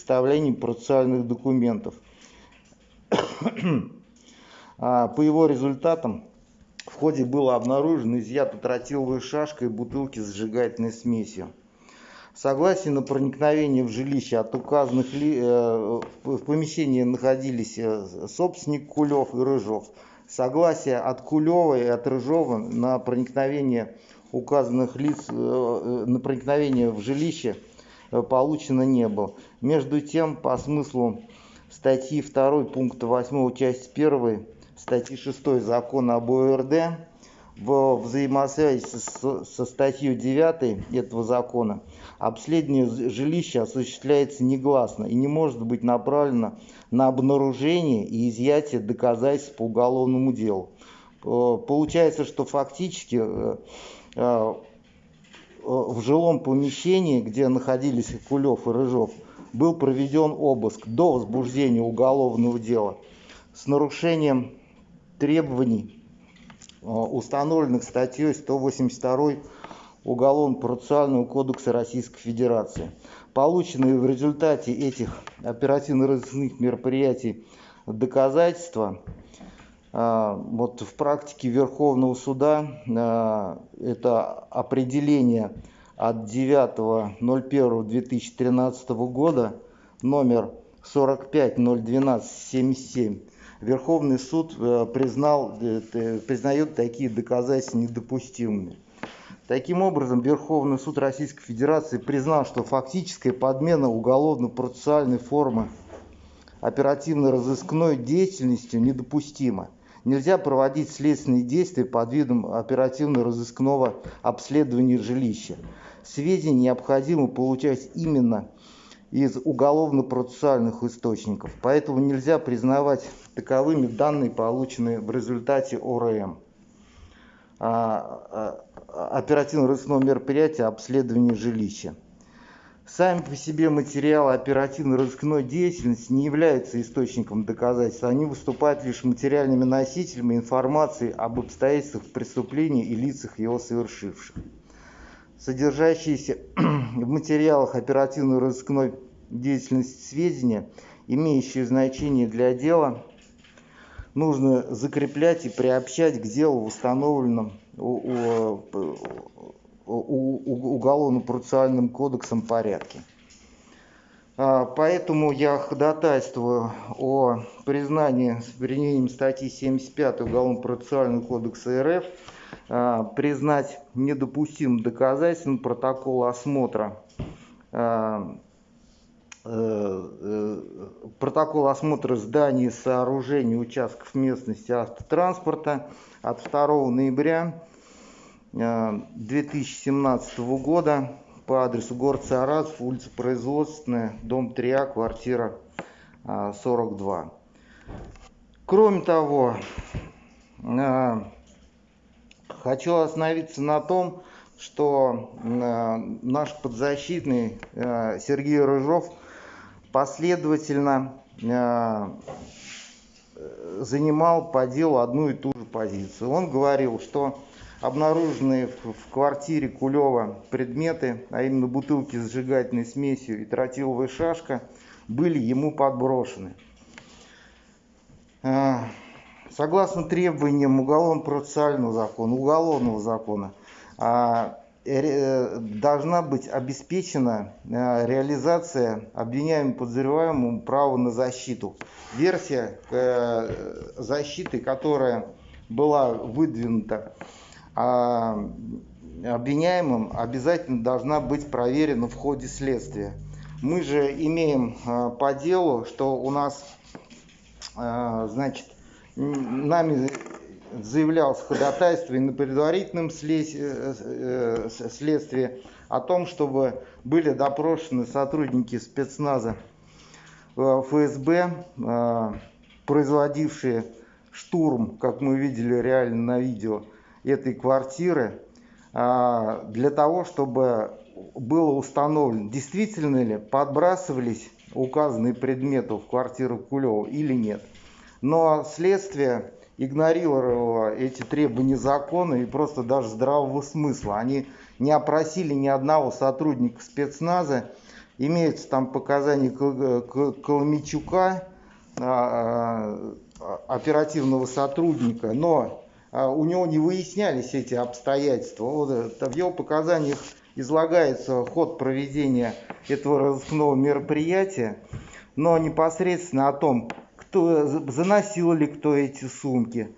процессуальных документов. А по его результатам в ходе было обнаружено изъято тротиловая шашка и бутылки с зажигательной смесью. Согласие на проникновение в жилище от указанных ли, э, в помещении находились э, собственник Кулев и Рыжов. Согласие от Кулева и от Рыжова на проникновение указанных лиц, э, на проникновение в жилище получено не было. Между тем, по смыслу статьи 2 пункта 8 части 1 статьи 6 закона об ОРД в взаимосвязи со, со статьей 9 этого закона обследование жилища осуществляется негласно и не может быть направлено на обнаружение и изъятие доказательств по уголовному делу. Э, получается, что фактически э, э, в жилом помещении, где находились Кулев и Рыжов, был проведен обыск до возбуждения уголовного дела с нарушением требований установленных статьей 182 Уголовно-процессуального кодекса Российской Федерации. Полученные в результате этих оперативно-розыскных мероприятий доказательства э, вот в практике Верховного суда э, это определение от 9.01.2013 года номер 4501277 Верховный суд э, признал, э, признает такие доказательства недопустимыми. Таким образом, Верховный суд Российской Федерации признал, что фактическая подмена уголовно-процессуальной формы оперативно-розыскной деятельностью недопустима. Нельзя проводить следственные действия под видом оперативно-розыскного обследования жилища. Сведения необходимо получать именно из уголовно-процессуальных источников. Поэтому нельзя признавать таковыми данные, полученные в результате ОРМ. Оперативно-розыскного мероприятия обследования жилища. Сами по себе материалы оперативно-розыскной деятельности не являются источником доказательств, они выступают лишь материальными носителями информации об обстоятельствах преступления и лицах его совершивших содержащиеся в материалах оперативно-розыскной деятельности сведения, имеющие значение для дела, нужно закреплять и приобщать к делу в установленном уголовно-процессуальным кодексом порядке. А, поэтому я ходатайствую о признании с применением статьи 75 Уголовно-процессуального кодекса РФ а, признать недопустимым доказательством протокол осмотра а, протокол осмотра зданий, сооружений, участков местности автотранспорта от 2 ноября 2017 года по адресу город Саратов, улица Производственная, дом 3А, квартира 42. Кроме того, хочу остановиться на том, что наш подзащитный Сергей Рыжов последовательно занимал по делу одну и ту же позицию. Он говорил, что обнаруженные в квартире Кулева предметы, а именно бутылки с сжигательной смесью и тротиловая шашка, были ему подброшены. А, согласно требованиям уголовно-процессуального закона, уголовного закона, а, э, должна быть обеспечена а, реализация обвиняемым подозреваемым права на защиту. Версия э, защиты, которая была выдвинута а обвиняемым обязательно должна быть проверена в ходе следствия. Мы же имеем по делу, что у нас, значит, нами заявлялось ходатайство и на предварительном э, э, следствии о том, чтобы были допрошены сотрудники спецназа э, ФСБ, производившие штурм, как мы видели реально на видео, этой квартиры для того, чтобы было установлено, действительно ли подбрасывались указанные предметы в квартиру Кулева или нет. Но следствие игнорировало эти требования закона и просто даже здравого смысла. Они не опросили ни одного сотрудника спецназа. Имеются там показания Коломичука, а, а, оперативного сотрудника, но а, у него не выяснялись эти обстоятельства. Вот в его показаниях излагается ход проведения этого разыскного мероприятия, но непосредственно о том, кто заносил ли кто эти сумки,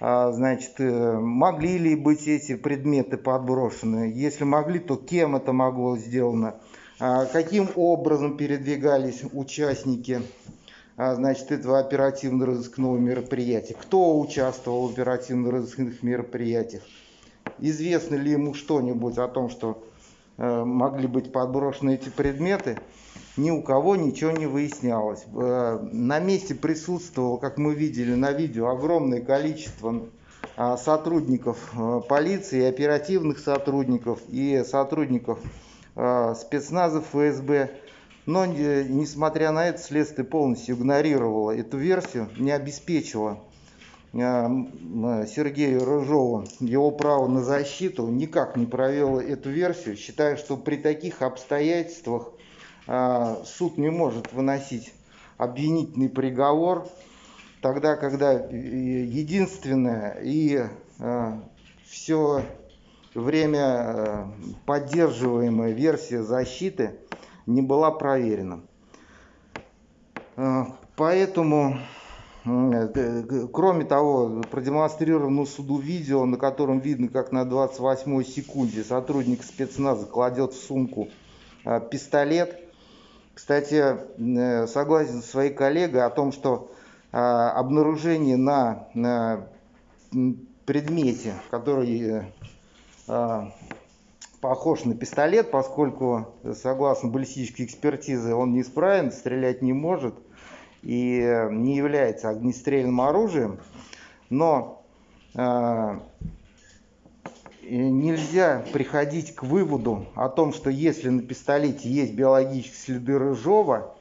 а, значит, э, могли ли быть эти предметы подброшены, если могли, то кем это могло сделано, а, каким образом передвигались участники а, значит, этого оперативно-розыскного мероприятия. Кто участвовал в оперативно-розыскных мероприятиях? Известно ли ему что-нибудь о том, что могли быть подброшены эти предметы? Ни у кого ничего не выяснялось. Э, на месте присутствовало, как мы видели на видео, огромное количество э, сотрудников э, полиции, оперативных сотрудников и сотрудников э, спецназа ФСБ но, несмотря на это, следствие полностью игнорировало эту версию, не обеспечило э, Сергею Рыжову его право на защиту, никак не провел эту версию, считая, что при таких обстоятельствах э, суд не может выносить обвинительный приговор, тогда, когда единственная и э, все время поддерживаемая версия защиты – не была проверена. Э, поэтому, э, кроме того, продемонстрировано суду видео, на котором видно, как на 28 секунде сотрудник спецназа кладет в сумку э, пистолет. Кстати, согласен с своей коллегой о том, что обнаружение на предмете, который похож на пистолет, поскольку, согласно баллистической экспертизе, он неисправен, стрелять не может и не является огнестрельным оружием. Но э, нельзя приходить к выводу о том, что если на пистолете есть биологические следы рыжова,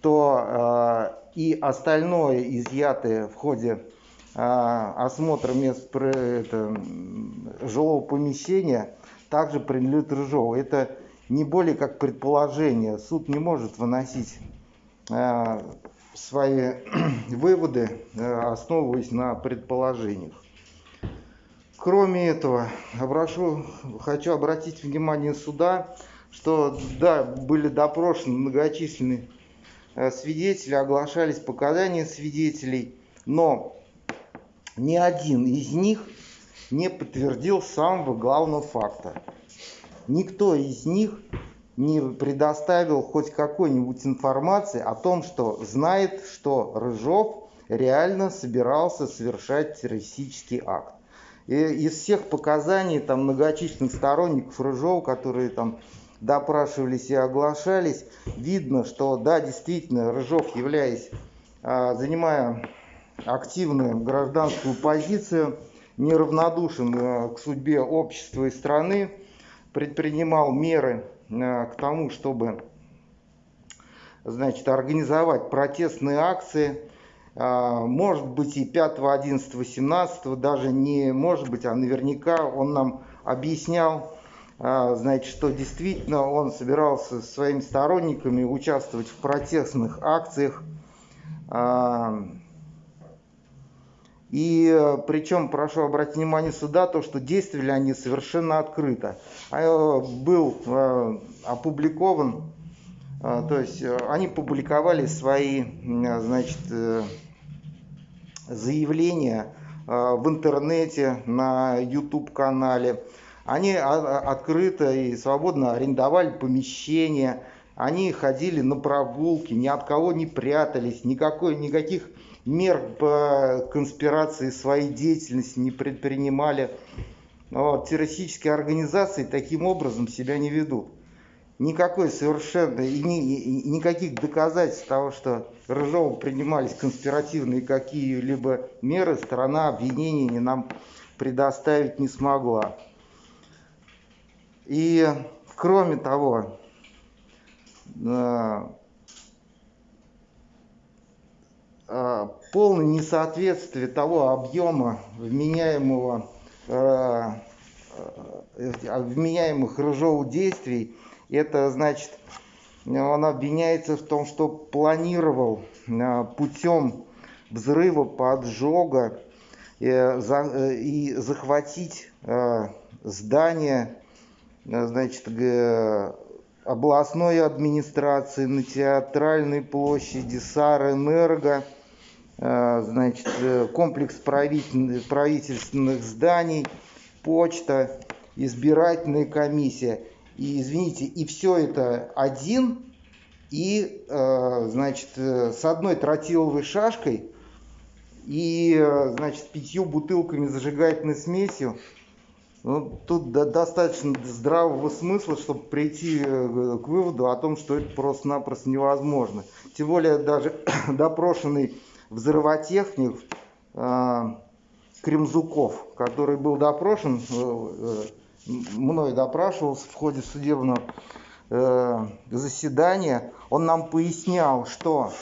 то э, и остальное изъятое в ходе э, осмотра мест это, жилого помещения также принадлежит Рыжову. Это не более как предположение. Суд не может выносить э, свои выводы, э, основываясь на предположениях. Кроме этого, обращу, хочу обратить внимание суда, что да, были допрошены многочисленные э, свидетели, оглашались показания свидетелей, но ни один из них не подтвердил самого главного факта. Никто из них не предоставил хоть какой-нибудь информации о том, что знает, что Рыжов реально собирался совершать террористический акт. И из всех показаний там, многочисленных сторонников Рыжова, которые там допрашивались и оглашались, видно, что да, действительно, Рыжов, являясь, а, занимая активную гражданскую позицию, неравнодушен а, к судьбе общества и страны, предпринимал меры к тому, чтобы значит, организовать протестные акции, может быть и 5, 11, 17, даже не может быть, а наверняка он нам объяснял, а, значит, что действительно он собирался со своими сторонниками участвовать в протестных акциях. А, и причем, прошу обратить внимание сюда, то, что действовали они совершенно открыто. А, был опубликован, то есть они публиковали свои, значит, э, заявления в интернете, на YouTube-канале. Они открыто и свободно арендовали помещения, они ходили на прогулки, ни от кого не прятались, никакой, никаких мер по конспирации своей деятельности не предпринимали. Вот, террористические организации таким образом себя не ведут. Никакой совершенно, и, ни, и никаких доказательств того, что Рыжову принимались конспиративные какие-либо меры, сторона обвинения не нам предоставить не смогла. И кроме того, э, э, полное несоответствие того объема вменяемого э, вменяемых Рыжову действий, это значит, он обвиняется в том, что планировал путем взрыва, поджога и захватить здание Э, значит, областной администрации на театральной площади, Сарэнерго, э, значит, э, комплекс правительственных зданий, почта, избирательная комиссия. И, извините, и все это один, и, значит, с одной тротиловой шашкой и, значит, пятью бутылками зажигательной смесью ну, тут достаточно здравого смысла, чтобы прийти э, к выводу о том, что это просто-напросто невозможно. Тем более даже допрошенный взрывотехник э, Кремзуков, который был допрошен, э, э, мной допрашивался в ходе судебного э, заседания, он нам пояснял, что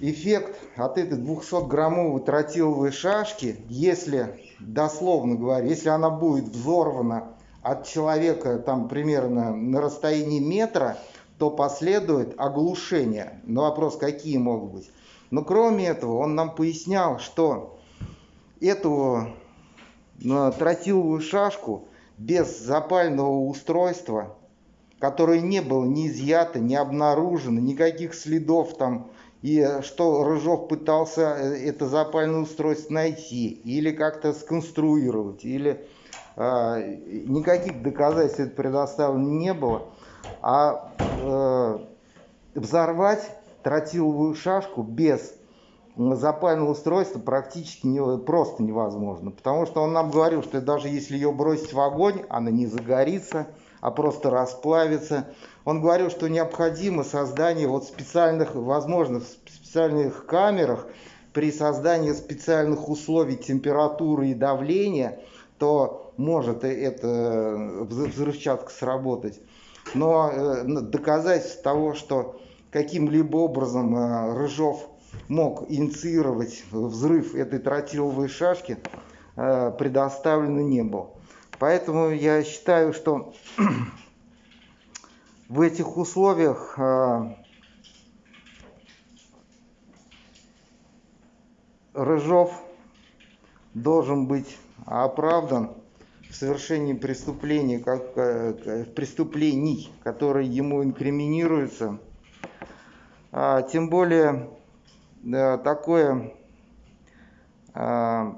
эффект от этой 200-граммовой тротиловой шашки, если дословно говоря, если она будет взорвана от человека там примерно на расстоянии метра, то последует оглушение. Но вопрос, какие могут быть. Но кроме этого, он нам пояснял, что эту ну, тротиловую шашку без запального устройства, которое не было ни изъято, ни обнаружено, никаких следов там и что Рыжов пытался э, это запальное устройство найти или как-то сконструировать, или э, никаких доказательств предоставлено не было, а э, взорвать тротиловую шашку без запального устройства практически не, просто невозможно, потому что он нам говорил, что даже если ее бросить в огонь, она не загорится, а просто расплавится. Он говорил, что необходимо создание вот специальных, возможно, специальных камерах при создании специальных условий температуры и давления, то может эта взрывчатка сработать. Но э, доказательств того, что каким-либо образом э, Рыжов мог инициировать взрыв этой тротиловой шашки, э, предоставлено не было. Поэтому я считаю, что в этих условиях э, Рыжов должен быть оправдан в совершении преступлений, как, преступлений, которые ему инкриминируются. А, тем более да, такое а,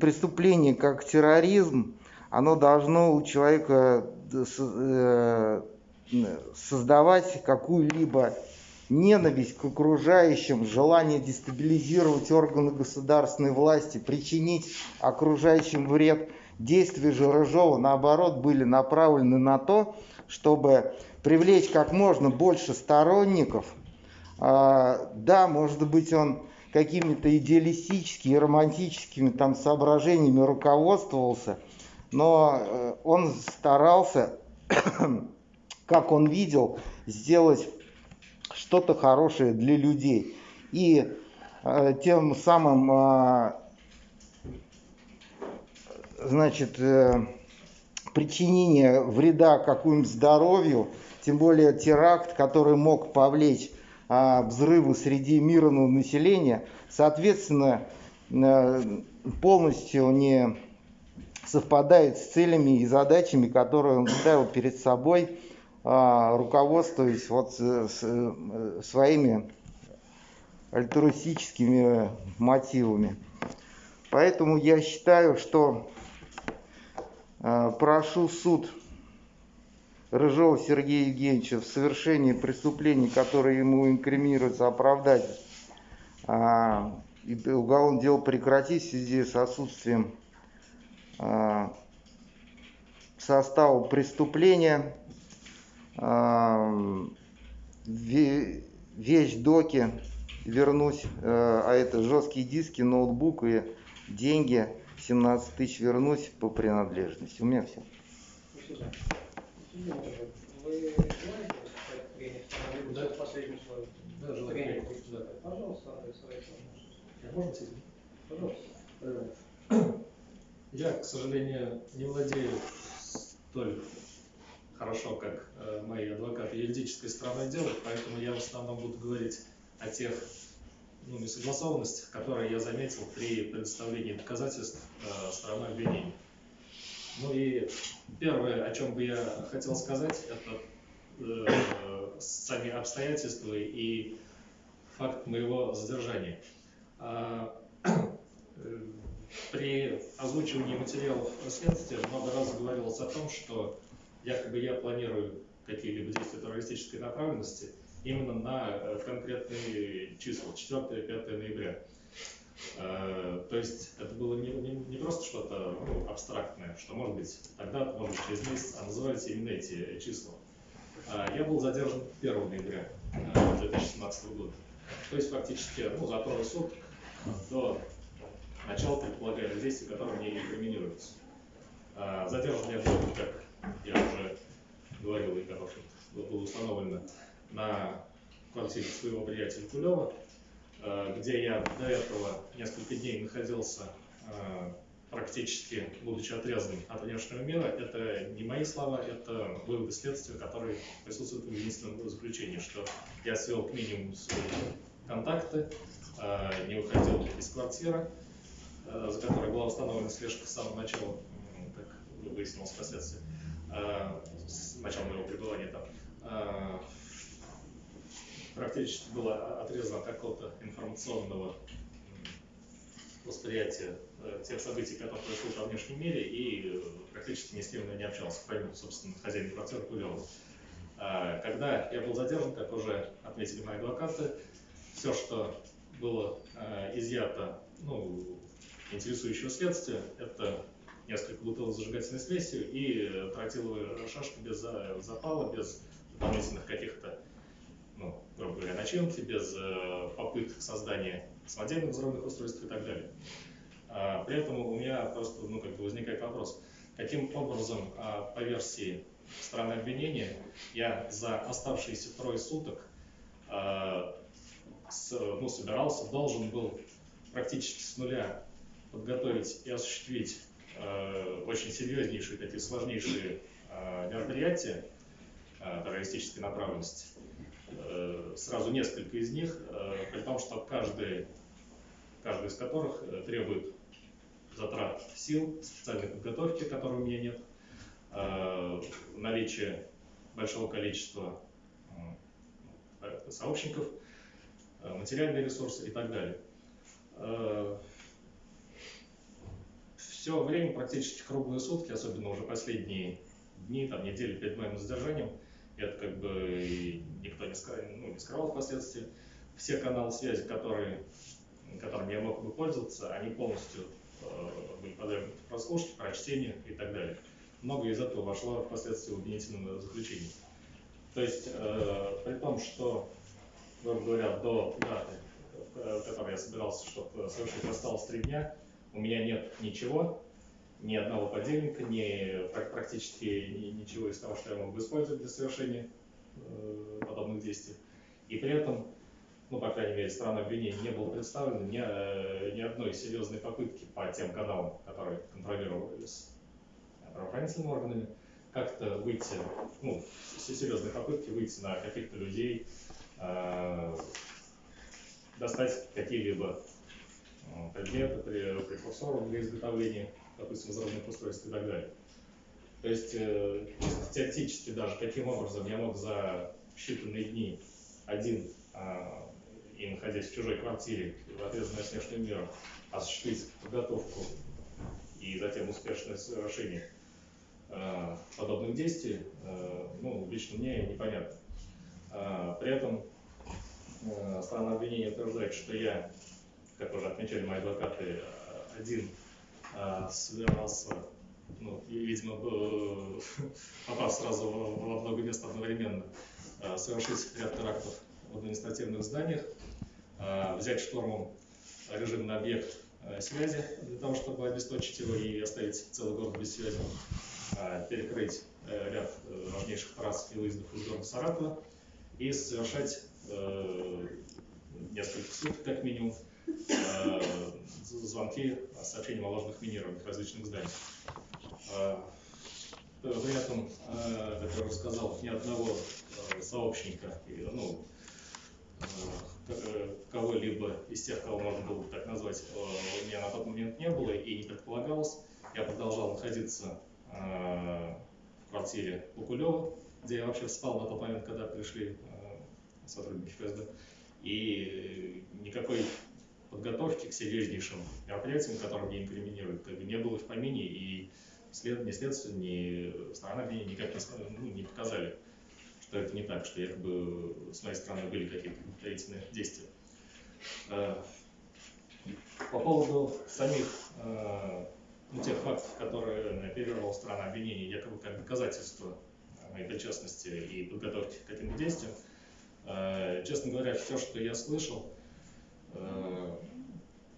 преступление, как терроризм, оно должно у человека э, создавать какую-либо ненависть к окружающим, желание дестабилизировать органы государственной власти, причинить окружающим вред. Действия же Рыжова, наоборот, были направлены на то, чтобы привлечь как можно больше сторонников. А, да, может быть, он какими-то идеалистическими, романтическими там соображениями руководствовался, но э, он старался, как он видел, сделать что-то хорошее для людей. И э, тем самым, э, значит, э, причинение вреда какому-нибудь здоровью, тем более теракт, который мог повлечь э, взрывы среди мирного населения, соответственно, э, полностью не совпадает с целями и задачами, которые он ставил перед собой а, руководствуясь вот э, своими альтруистическими мотивами. Поэтому я считаю, что а, прошу суд Рыжова Сергея Евгеньевича в совершении преступлений, которые ему инкриминируются, оправдать а, уголовное дело прекратить в связи с отсутствием состава преступления вещь доки вернусь, э, а это жесткие диски, ноутбук и деньги 17 тысяч вернусь по принадлежности. У меня все. Я, к сожалению, не владею столь хорошо, как э, мои адвокаты юридической стороны делают, поэтому я в основном буду говорить о тех ну, несогласованностях, которые я заметил при предоставлении доказательств э, стороной обвинения. Ну и первое, о чем бы я хотел сказать, это э, сами обстоятельства и факт моего задержания. А, э, при озвучивании материалов следствия много раз говорилось о том, что якобы я планирую какие-либо действия террористической направленности именно на э, конкретные числа, 4-5 ноября. Э, то есть это было не, не, не просто что-то ну, абстрактное, что может быть тогда, может быть через месяц, а назывались именно эти числа. Э, я был задержан 1 ноября 2017 года. То есть фактически ну, за трое суток до начала предполагаемых действий, которые мне инкриминируются. Задержан я был как я уже говорил, и как было установлено на квартире своего приятеля Кулева, э, где я до этого несколько дней находился э, практически будучи отрезанным от внешнего мира. Это не мои слова, это выводы следствия, которые присутствуют в единственном заключении, что я свел к минимуму свои контакты, э, не выходил из квартиры, за которой была установлена слежка с самого начала, как выяснилось впоследствии. Э, с начала моего пребывания там, э, практически было отрезано от какого-то информационного восприятия э, тех событий, которые происходят во внешнем мире, и практически ни с кем не общался, помимо, собственно, хозяина квартиры Кулева. Когда я был задержан, как уже отметили мои адвокаты, все, что было изъято ну, интересующего следствия, это несколько бутылок зажигательной смесью и э, тротиловые шашки без запала, без дополнительных каких-то, ну, грубо говоря, начинки, без э, попыток создания самодельных взрывных устройств и так далее. А, при этом у меня просто ну, как бы возникает вопрос, каким образом а, по версии стороны обвинения я за оставшиеся трое суток а, ну, собирался, должен был практически с нуля подготовить и осуществить Э, очень серьезнейшие, такие сложнейшие мероприятия террористической направленности. Сразу несколько из них, при том, что каждый, каждый из которых требует затрат сил, специальной подготовки, которой у меня нет, наличие большого количества сообщников, материальные ресурсы и так далее. Все время, практически круглые сутки, особенно уже последние дни, там, недели перед моим задержанием, это как бы никто не скрывал, ну, не скрывал впоследствии, все каналы связи, которые, которыми я мог бы пользоваться, они полностью э, были подвергнуты прослушке, прочтению и так далее. Много из этого вошло впоследствии в обвинительное заключение. То есть, э, при том, что, грубо говоря, до даты, в которой я собирался, чтобы совершить, осталось три дня, у меня нет ничего, ни одного подельника, ни практически ничего из того, что я мог бы использовать для совершения э, подобных действий. И при этом, ну, по крайней мере, сторона обвинения не было представлено ни, э, ни одной серьезной попытки по тем каналам, которые контролировались правоохранительными органами, как-то выйти, ну, серьезные попытки выйти на каких-то людей, э, достать какие-либо предметы, прекурсоров для изготовления допустим, взрывных устройств и так далее. То есть э, теоретически даже каким образом я мог за считанные дни один а, и находясь в чужой квартире в ответственной от внешнего мира осуществить подготовку и затем успешное совершение э, подобных действий, э, ну, лично мне непонятно. Э, при этом сторона обвинения утверждает, что я, как уже отмечали мои адвокаты, один а, собирался, ну, видимо, попав сразу во много мест одновременно, а, совершить ряд терактов в административных зданиях, а, взять штурмом режимный объект связи для того, чтобы обесточить его и оставить целый город без связи, перекрыть э, ряд э, важнейших трасс и выездов из города Саратова и совершать э, несколько суток, как минимум, звонки с сообщением о ложных минированиях различных зданий. А, при этом, а, как я уже сказал, ни одного а, сообщника, ну, э, кого-либо из тех, кого можно было бы так назвать, у меня на тот момент не было и не предполагалось. Я продолжал находиться в квартире Лукулева, где я вообще спал на тот момент, когда пришли сотрудники ФСБ. И никакой подготовки к серьезнейшим мероприятиям, которые мне инкриминируют, как бы не было в помине, и след, ни следствие, ни сторона обвинения никак не, ну, не показали, что это не так, что якобы с моей стороны были какие-то подготовительные действия. Э, по поводу самих э, ну, тех фактов, которые оперировала сторона обвинения, якобы как доказательство моей причастности и подготовки к каким-то действиям, э, честно говоря, все, что я слышал,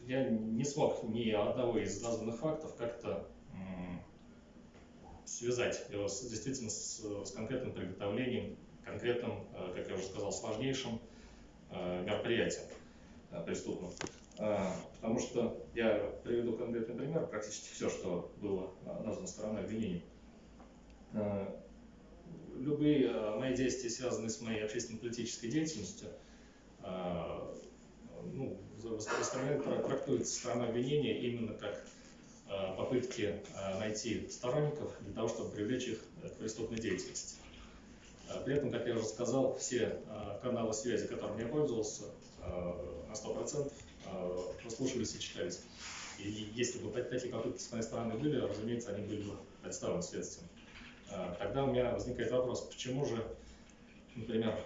я не смог ни одного из названных фактов как-то связать его действительно с, с конкретным приготовлением, конкретным, э, как я уже сказал, с важнейшим э, мероприятием преступным. Потому что я приведу конкретный пример, практически все, что было названо стороной обвинения. Любые мои действия, связанные с моей общественно-политической деятельностью, ну, воспринимает, трактуется сторона обвинения именно как э, попытки э, найти сторонников для того, чтобы привлечь их к преступной деятельности. Э, при этом, как я уже сказал, все каналы связи, которыми я пользовался, на 100% прослушивались и читались. И если бы такие попытки с моей стороны были, разумеется, они были бы представлены следствием. Тогда у меня возникает вопрос, почему же, например,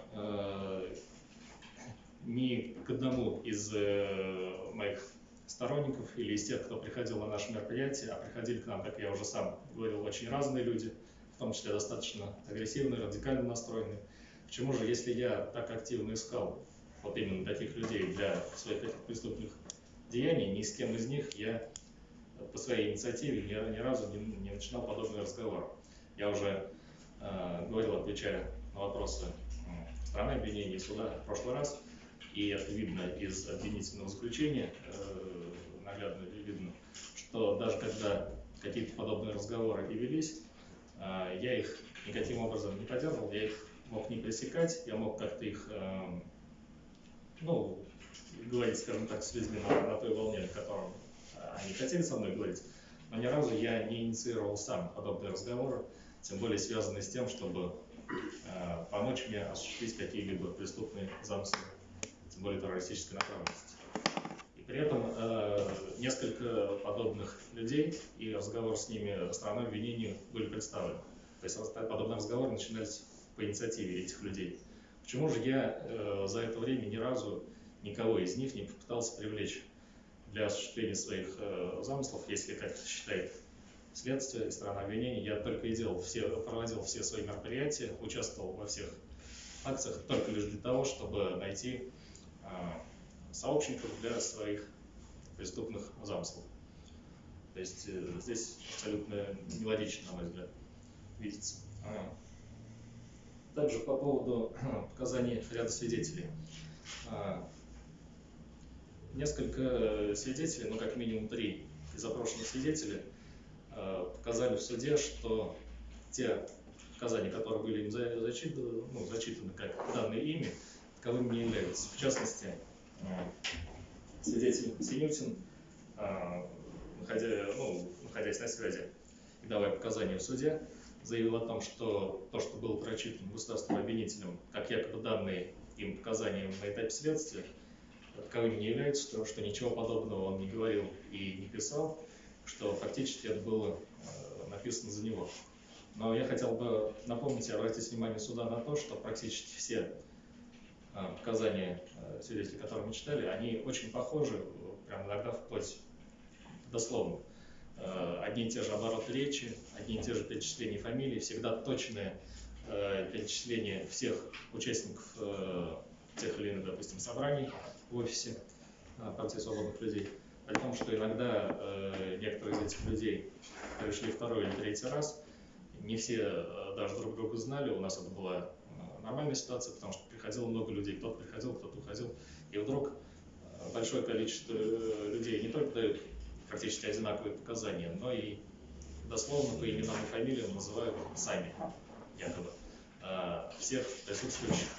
ни к одному из э, моих сторонников или из тех, кто приходил на наше мероприятие, а приходили к нам, как я уже сам говорил, очень разные люди, в том числе достаточно агрессивные, радикально настроенные. Почему же, если я так активно искал вот именно таких людей для своих этих преступных деяний, ни с кем из них я по своей инициативе ни, ни разу не, не начинал подобный разговор. Я уже э, говорил, отвечая на вопросы страны обвинения суда в прошлый раз, и это видно из обвинительного заключения, э, наглядно видно, что даже когда какие-то подобные разговоры и велись, э, я их никаким образом не поддерживал, я их мог не пресекать, я мог как-то их, э, ну, говорить, скажем так, с людьми на, на той волне, на котором они хотели со мной говорить, но ни разу я не инициировал сам подобные разговоры, тем более связанные с тем, чтобы помочь мне осуществить какие-либо преступные замыслы более террористической направленности. И при этом э, несколько подобных людей и разговор с ними стороной обвинения были представлены. То есть подобные разговоры начинались по инициативе этих людей. Почему же я э, за это время ни разу никого из них не попытался привлечь для осуществления своих э, замыслов, если, как считает следствие и сторона обвинения, я только и делал все, проводил все свои мероприятия, участвовал во всех акциях только лишь для того, чтобы найти сообщников для своих преступных замыслов. То есть э, здесь абсолютно нелогично, на мой взгляд, видится. А. Также по поводу показаний ряда свидетелей. А, несколько свидетелей, ну как минимум три из запрошенных свидетелей, а, показали в суде, что те показания, которые были им зачитаны, ну, зачитаны как данные ими, таковыми не являются. В частности, свидетель Синютин, находя, ну, находясь на связи и давая показания в суде, заявил о том, что то, что было прочитано государственным обвинителем, как якобы данные им показания на этапе следствия, таковыми не являются, что, что ничего подобного он не говорил и не писал, что фактически это было э, написано за него. Но я хотел бы напомнить и обратить внимание суда на то, что практически все э, показания э, свидетелей, которые мы читали, они очень похожи, прям иногда вплоть дословно. Э, одни и те же обороты речи, одни и те же перечисления фамилий, всегда точное э, перечисление всех участников э, тех или иных, допустим, собраний в офисе партии свободных людей. При том, что иногда некоторые из этих людей пришли второй или третий раз, не все даже друг друга знали, у нас это была нормальная ситуация, потому что приходило много людей, кто-то приходил, кто-то уходил, и вдруг большое количество людей не только дают практически одинаковые показания, но и дословно по именам и фамилиям называют сами, якобы, а, всех присутствующих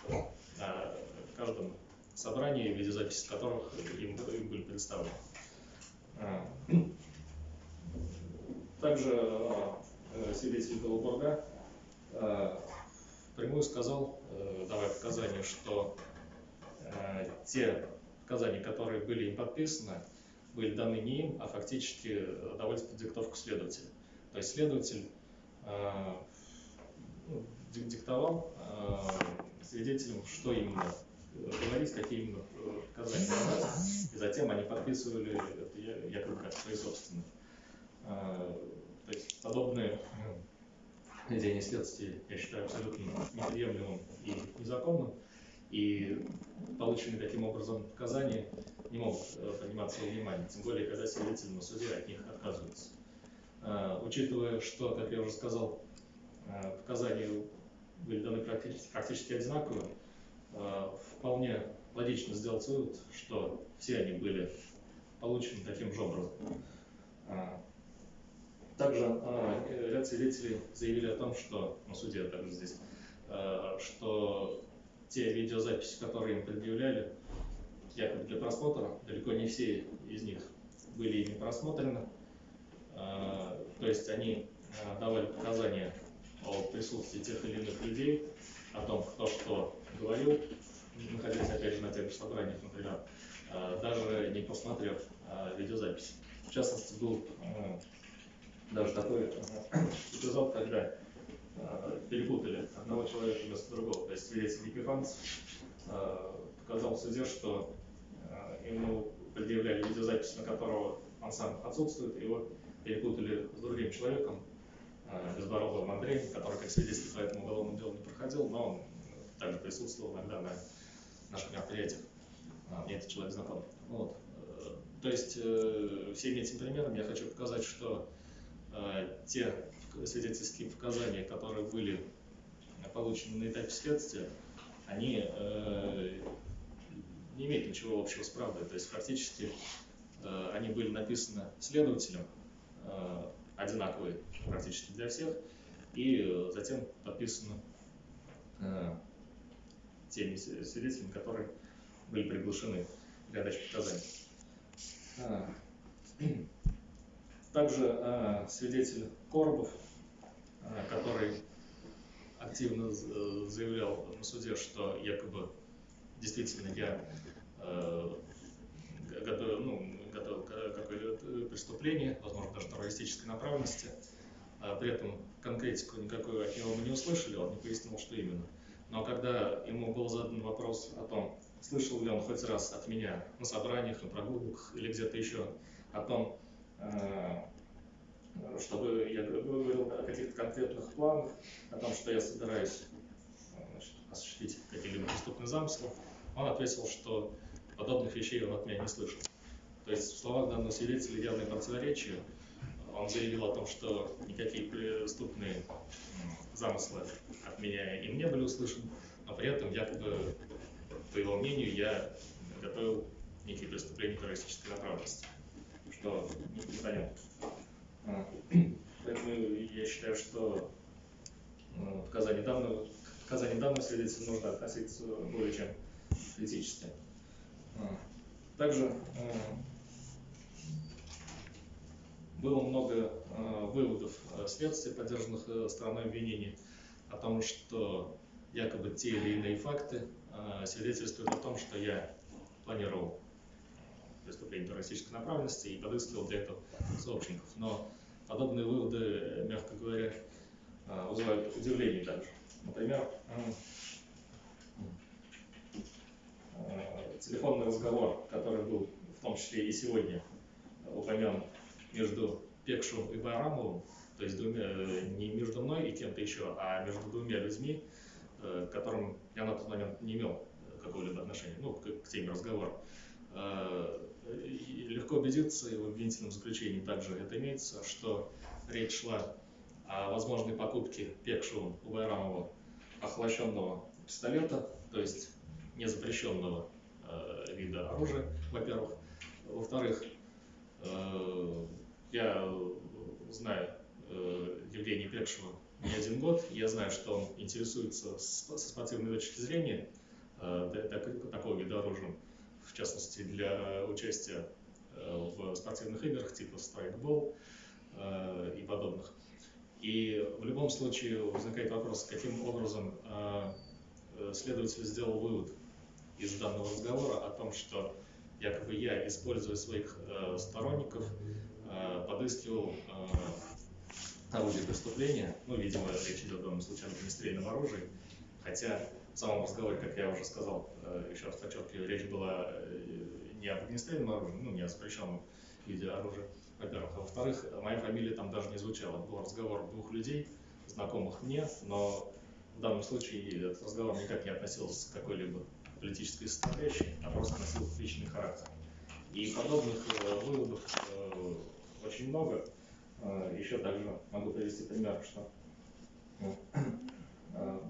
на каждом собрании, видеозаписи которых им, им были представлены. Также свидетель Голубурга прямую сказал, э, давая показания, что те показания, которые были им подписаны, были даны не им, а фактически э, давались под диктовку следователя. То есть следователь э, ну, диктовал э, свидетелям, что именно говорить, какие именно показания давать, и затем они подписывали это якобы как свои собственные. То есть подобные ведение следствия я считаю абсолютно неприемлемым и незаконным, и полученные таким образом показания не могут э, приниматься во внимание, тем более, когда свидетели на суде от них отказываются. Э, учитывая, что, как я уже сказал, э, показания были даны практически, практически одинаковые, вполне логично сделать вывод, что все они были получены таким же образом. Также ряд свидетелей заявили о том, что на суде а также здесь, что те видеозаписи, которые им предъявляли, якобы для просмотра. Далеко не все из них были ими просмотрены. А, то есть они а, давали показания о присутствии тех или иных людей, о том, кто что говорил, находясь опять же на тех же собраниях, например, а, даже не посмотрев видеозапись. В частности, был даже такой эпизод, когда перепутали одного человека вместо другого. То есть свидетель Епифанцев показал в суде, что ему предъявляли видеозапись, на которого он сам отсутствует, его перепутали с другим человеком, э, Безбородовым Андреем, который как свидетель по этому уголовному делу не проходил, но он также присутствовал иногда на наших мероприятиях. А, мне этот человек знаком. Вот. Э, то есть э, всеми этими примерами я хочу показать, что те свидетельские показания, которые были получены на этапе следствия, они не имеет ничего общего с правдой. То есть фактически э, они были написаны следователем, э, одинаковые практически для всех, и э, затем подписаны э, теми свидетелями, которые были приглашены для дачи показаний. Также э, свидетель Коробов, э, который активно э, заявлял на суде, что якобы действительно я э, готовил, ну, преступления, возможно, даже террористической направленности. А при этом конкретику никакой от него мы не услышали, он не пояснил, что именно. Но когда ему был задан вопрос о том, слышал ли он хоть раз от меня на собраниях, на прогулках или где-то еще о том, э, чтобы я говорил о каких-то конкретных планах, о том, что я собираюсь значит, осуществить какие-либо преступные замыслы, он ответил, что подобных вещей он от меня не слышал. То есть в словах данного свидетеля явное противоречие. Он заявил о том, что никакие преступные замыслы от меня им не были услышаны, но при этом якобы, по его мнению, я готовил некие преступления террористической направленности, что непонятно. А, поэтому я считаю, что ну, показания данного, показания данного свидетеля нужно относиться более чем критически. А, также а, было много выводов следствия, поддержанных стороной обвинения, о том, что якобы те или иные факты свидетельствуют о том, что я планировал преступление террористической направленности и подыскивал для этого сообщников. Но подобные выводы, мягко говоря, а, вызывают удивление также. Например, телефонный разговор, который был в том числе и сегодня упомянут между Пекшу и Байрамовым, то есть двумя, не между мной и кем-то еще, а между двумя людьми, э, к которым я на тот момент не имел какого-либо отношения, ну, к, к теме разговора. Легко убедиться, и в обвинительном заключении также это имеется, что речь шла о возможной покупке Пекшу у Байрамова охлащенного пистолета, то есть незапрещенного э, вида оружия, во-первых. Во-вторых, э, я знаю э, Евгения Пекшева не один год, я знаю, что он интересуется со спортивной точки зрения э, так, такого вида оружия в частности для участия э, в спортивных играх типа страйкбол э, и подобных. И в любом случае возникает вопрос, каким образом э, следователь сделал вывод из данного разговора о том, что якобы я, используя своих сторонников, подыскивал орудие преступления, ну, видимо, речь идет в данном случае об огнестрельном оружии, хотя в самом разговоре, как я уже сказал, э, еще раз подчеркиваю, речь была э, не об огнестрельном оружии, ну, не о запрещенном виде оружия, во-первых. А во-вторых, моя фамилия там даже не звучала. Был разговор двух людей, знакомых мне, но в данном случае этот разговор никак не относился к какой-либо политической составляющей, а просто носил личный характер. И подобных э, выводов очень много. Еще также могу привести пример, что Э,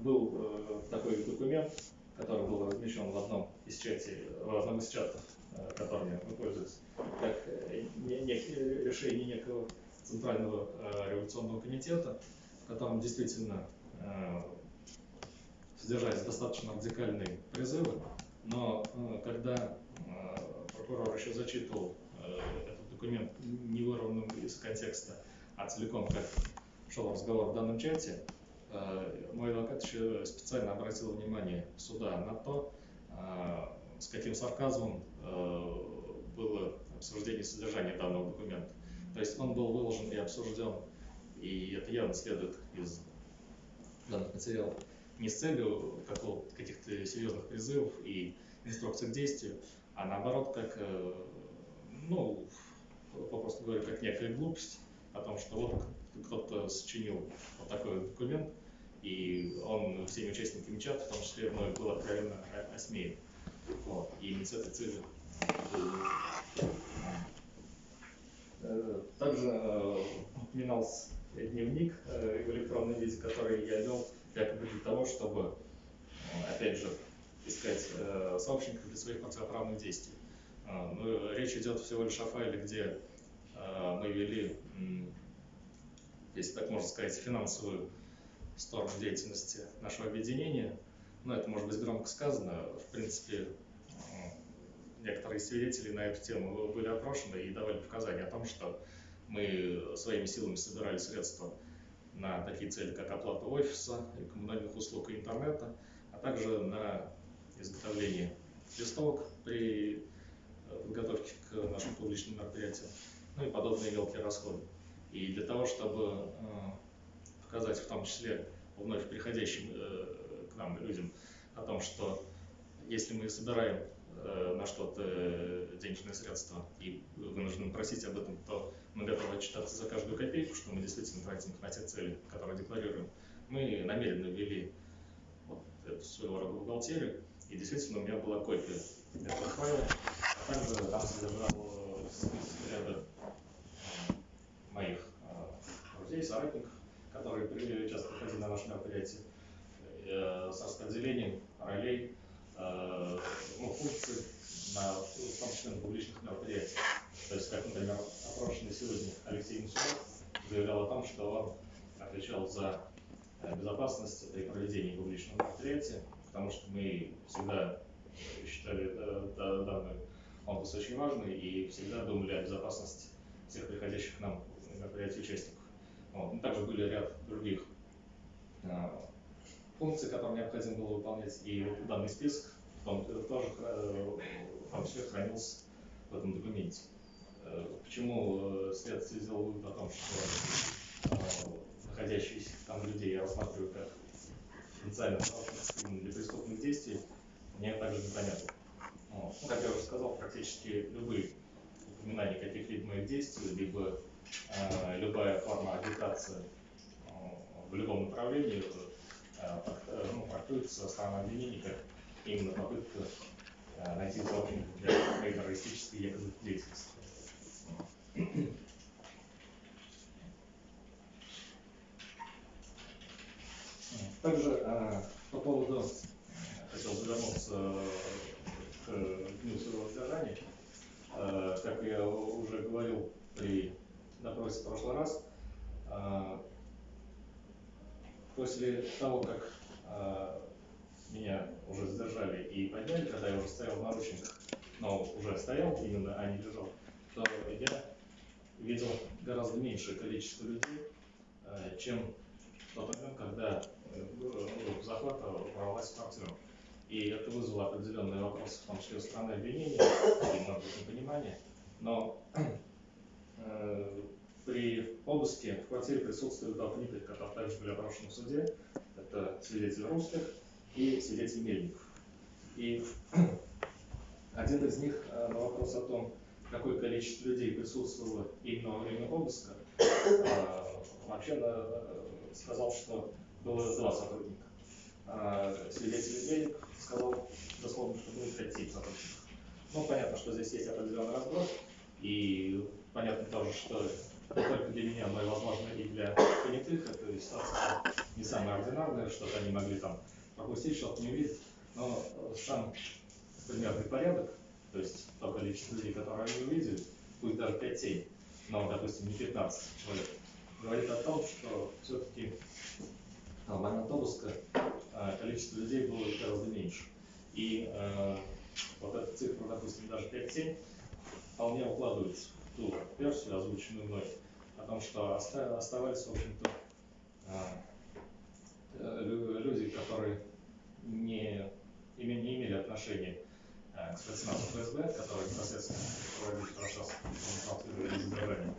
был э, такой документ, который был размещен в одном из чатов, в одном из чатов, э, которыми мы пользуемся, как решение некого Центрального революционного комитета, в котором действительно содержались достаточно радикальные призывы, но когда прокурор еще зачитывал этот документ не вырванным из контекста, а целиком как шел разговор в данном чате, Э, мой адвокат еще специально обратил внимание суда на то, э, с каким сарказмом э, было обсуждение содержания данного документа. То есть он был выложен и обсужден, и это явно следует из данных материалов, не с целью каких-то серьезных призывов и инструкций к действию, а наоборот, как, ну, попросту говоря, как некая глупость о том, что вот кто-то сочинил вот такой документ, и он всеми участниками чата, в том числе мной, был откровенно осмеян. Вот. И целью э, также э, упоминался дневник э, в электронном виде, который я вел якобы для того, чтобы, опять же, искать сообщников для своих противоправных действий. Но речь идет всего лишь о файле, где мы вели, если так можно сказать, финансовую сторону деятельности нашего объединения. Но это может быть громко сказано. В принципе, некоторые свидетели на эту тему были опрошены и давали показания о том, что мы своими силами собирали средства на такие цели, как оплата офиса, и коммунальных услуг и интернета, а также на изготовление листовок при подготовке к нашим публичным мероприятиям. ну и подобные мелкие расходы. И для того, чтобы показать в том числе вновь приходящим к нам людям о том, что если мы собираем на что-то денежные средства и вынуждены просить об этом, то мы готовы отчитаться за каждую копейку, что мы действительно тратим на те цели, которые декларируем. Мы намеренно ввели вот эту своего рода бухгалтерию, и действительно у меня была копия этого файла, а также там содержал ряда моих друзей, соратников, которые часто приходили на наши мероприятия, э, с распределением ролей, э, ну, функций, на, в том числе на публичных мероприятиях. То есть, как, например, опрошенный сегодня Алексей Мусоров заявлял о том, что он отвечал за э, безопасность при проведении публичного мероприятия, потому что мы всегда считали данный конкурс очень важный и всегда думали о безопасности всех приходящих к нам мероприятий участников. Вот. Ну, также были ряд других э, функций, которые необходимо было выполнять, и вот данный список том, тоже э, в том числе хранился в этом документе. Э, почему э, следствие сделало вывод о том, что находящиеся там людей я рассматриваю как потенциально для преступных действий, мне также непонятно. Ну, как я уже сказал, практически любые упоминания каких-либо моих действий, либо э, любая форма агитации э, в любом направлении э, э, ну, трактуется со стороны обвинений как именно попытка э, найти источник для террористической якобы деятельности. Также э, по поводу, хотел бы вернуться к дню своего. Э, как я уже говорил при допросе в прошлый раз, э, после того, как э, меня уже задержали и подняли, когда я уже стоял в наручниках, но уже стоял именно, а не лежал, то я видел гораздо меньшее количество людей, э, чем в тот момент, когда э, захвата ворвалась в квартиру. И это вызвало определенные вопросы, в том числе со стороны обвинения и, может быть, непонимания. Но при обыске в квартире присутствуют два понятых, которые также были опрошены в суде. Это свидетель русских и свидетель Мельников. И один из них э, на вопрос о том, какое количество людей присутствовало именно во время обыска, э, вообще э, сказал, что было два сотрудника. Свидетель Мельников сказал дословно, что было 5 сотрудников. Ну, понятно, что здесь есть определенный разброс, и понятно тоже, что не только для меня, но и, возможно, и для понятых эта ситуация не самая ординарная, что-то они могли там пропустить, что-то не увидеть, но сам примерный порядок, то есть то количество людей, которые они увидели, будет даже 5-7, но, допустим, не 15 человек, говорит о том, что все-таки в момент обыска количество людей было гораздо меньше. И э, вот эта цифра, допустим, даже 5-7, вполне укладывается ту версию, озвученную мной, о том, что оставались, в общем-то, э, люди, которые не, не имели отношения э, к спецназу ФСБ, который непосредственно проводил процесс задержания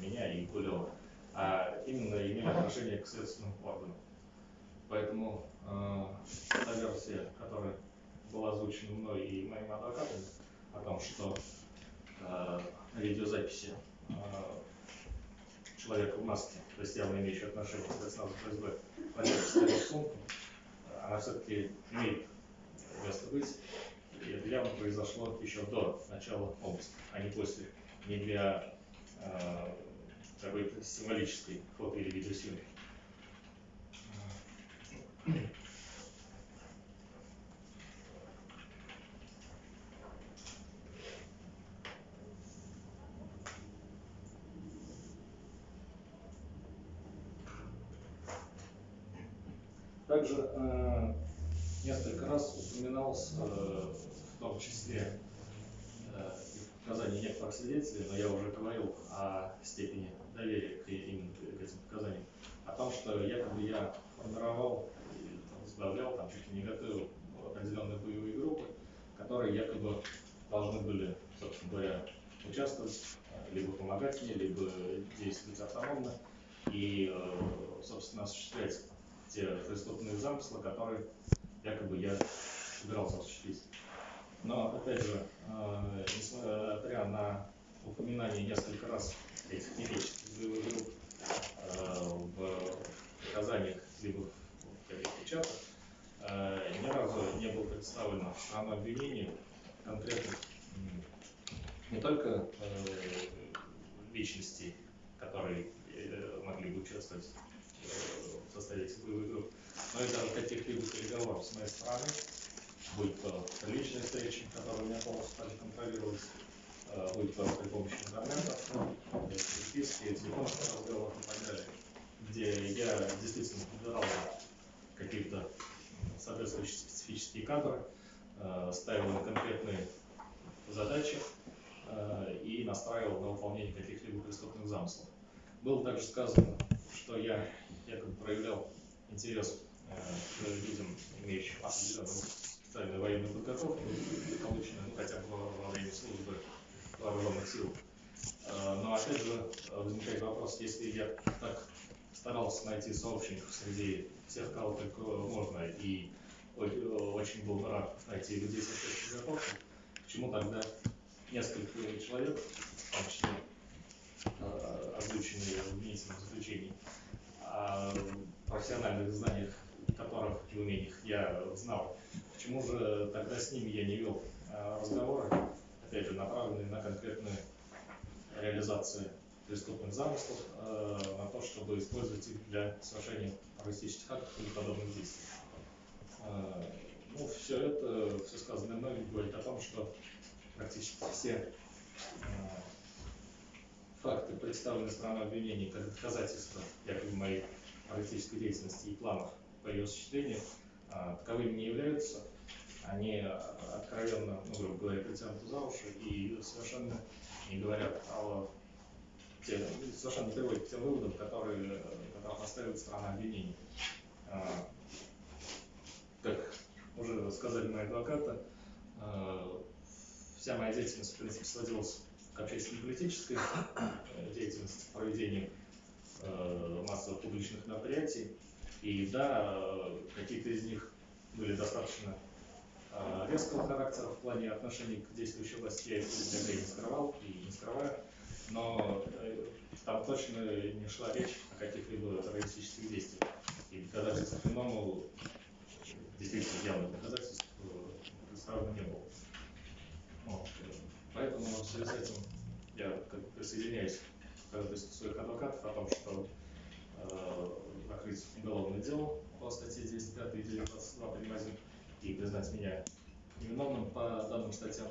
меня и Гулева, а именно имели отношение к следственным органам. Поэтому э, та версия, которая была озвучена мной и моим адвокатом, о том, что э, видеозаписи э, человека в маске, то есть явно имеющий отношение к спецназу ФСБ, в сумку, она все-таки имеет место быть. И это явно произошло еще до начала обыска, а не после. Не для э, какой-то символической фото- или видеосъемки. Также э, несколько раз упоминалось, э, в том числе э, в показании некоторых свидетелей, но я уже говорил о степени доверия к, именно к этим показаниям, о том, что якобы я формировал, возглавлял, там чуть ли не готовил определенные боевые группы, которые якобы должны были, собственно говоря, участвовать, э, либо помогать мне, либо действовать автономно и, э, собственно, осуществлять те преступные замыслы, которые якобы я собирался осуществить. Но, опять же, э, несмотря на упоминание несколько раз этих невеческих боевых групп в показаниях либо в каких-то чатах, ни разу не было представлено сторона обвинения конкретных не только личностей, которые могли бы участвовать в составе групп, но и даже каких-либо переговоров с моей стороны, будь то личные встречи, которые у меня полностью стали контролировать, будь то при помощи интернета, переписки, телефонных разговоров и так далее, где я действительно подбирал какие-то соответствующие специфические кадры, ставил на конкретные задачи и настраивал на выполнение каких-либо преступных замыслов. Было также сказано, что я якобы проявлял интерес э, к людям, имеющим определенную специальную военную подготовку, полученную ну, хотя бы во время службы вооруженных сил. Э, но опять же возникает вопрос, если я так старался найти сообщников среди всех, кого только можно, и очень был рад найти людей с этой подготовкой, почему тогда несколько человек, в том числе Э, озвученные в обвинительном заключении, о профессиональных знаниях которых и умениях я знал. Почему же тогда с ними я не вел э, разговоры, опять же, направленные на конкретную реализацию преступных замыслов, э, на то, чтобы использовать их для совершения террористических актов или подобных действий. Ну, все это, все сказанное мной говорит о том, что практически все факты, представленные стороной обвинения как доказательства якобы моей политической деятельности и планов по ее осуществлению, а, таковыми не являются. Они откровенно, ну, грубо говоря, притянуты за уши и совершенно не говорят о те, совершенно приводят к тем выводам, которые, которые поставит сторона обвинения. А, как уже сказали мои адвокаты, а, вся моя деятельность, в принципе, сводилась общественно-политической э, деятельности, проведении э, массовых публичных мероприятий. И да, э, какие-то из них были достаточно резкого характера в плане отношений к действующей власти. Я это не скрывал и не скрываю. Но там точно не шла речь о каких-либо террористических действиях. И доказательств иному действительно явных доказательств представлено не было. Вот. Поэтому в связи с этим я присоединяюсь к ходатайству своих адвокатов о том, что э, закрыть уголовное дело по статье 95 и 922 прим. 1 и признать меня невиновным по данным статьям.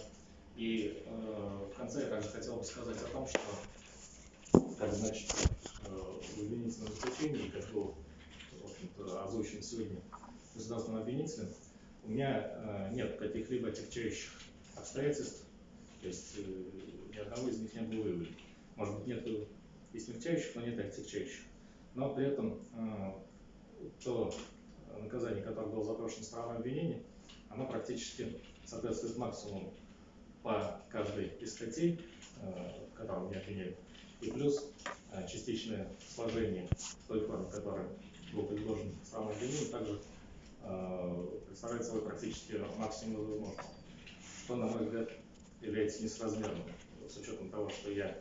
И э, в конце я также хотел бы сказать о том, что, как значит, э, в обвинительном заключении, как был в общем-то, озвучен сегодня государственным обвинителем, у меня э, нет каких-либо отягчающих обстоятельств, то есть э, ни одного из них не было выявлено. Может быть, нет и смягчающих, но нет и отягчающих. Но при этом э, то наказание, которое было запрошено стороной обвинения, оно практически соответствует максимуму по каждой из статей, э, которые меня обвиняют. И плюс частичное сложение той форме, которая был предложен стороной обвинения, также представляет собой практически максимум возможного. Что, на мой взгляд, является несразмерным, с учетом того, что я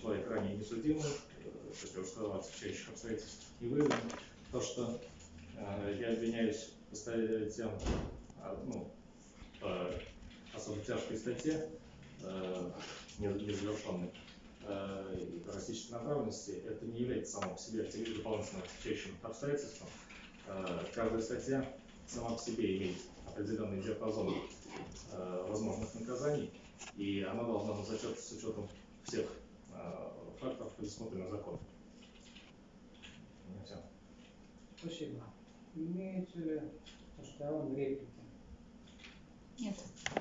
человек ранее несудимый, как я уже сказал, отвечающих обстоятельств не выявлено, то, что э, я обвиняюсь по статьям, а, ну, по особо тяжкой статье, э, незавершенной, э, и террористической направленности, это не является само по себе дополнительным отягчающим обстоятельством. Э, каждая статья сама по себе имеет определенный диапазон э, возможных наказаний, и она должна быть зачет с учетом всех э, факторов, предусмотренных законом. Все. Спасибо. Имеются ли со сторон реплики? Нет.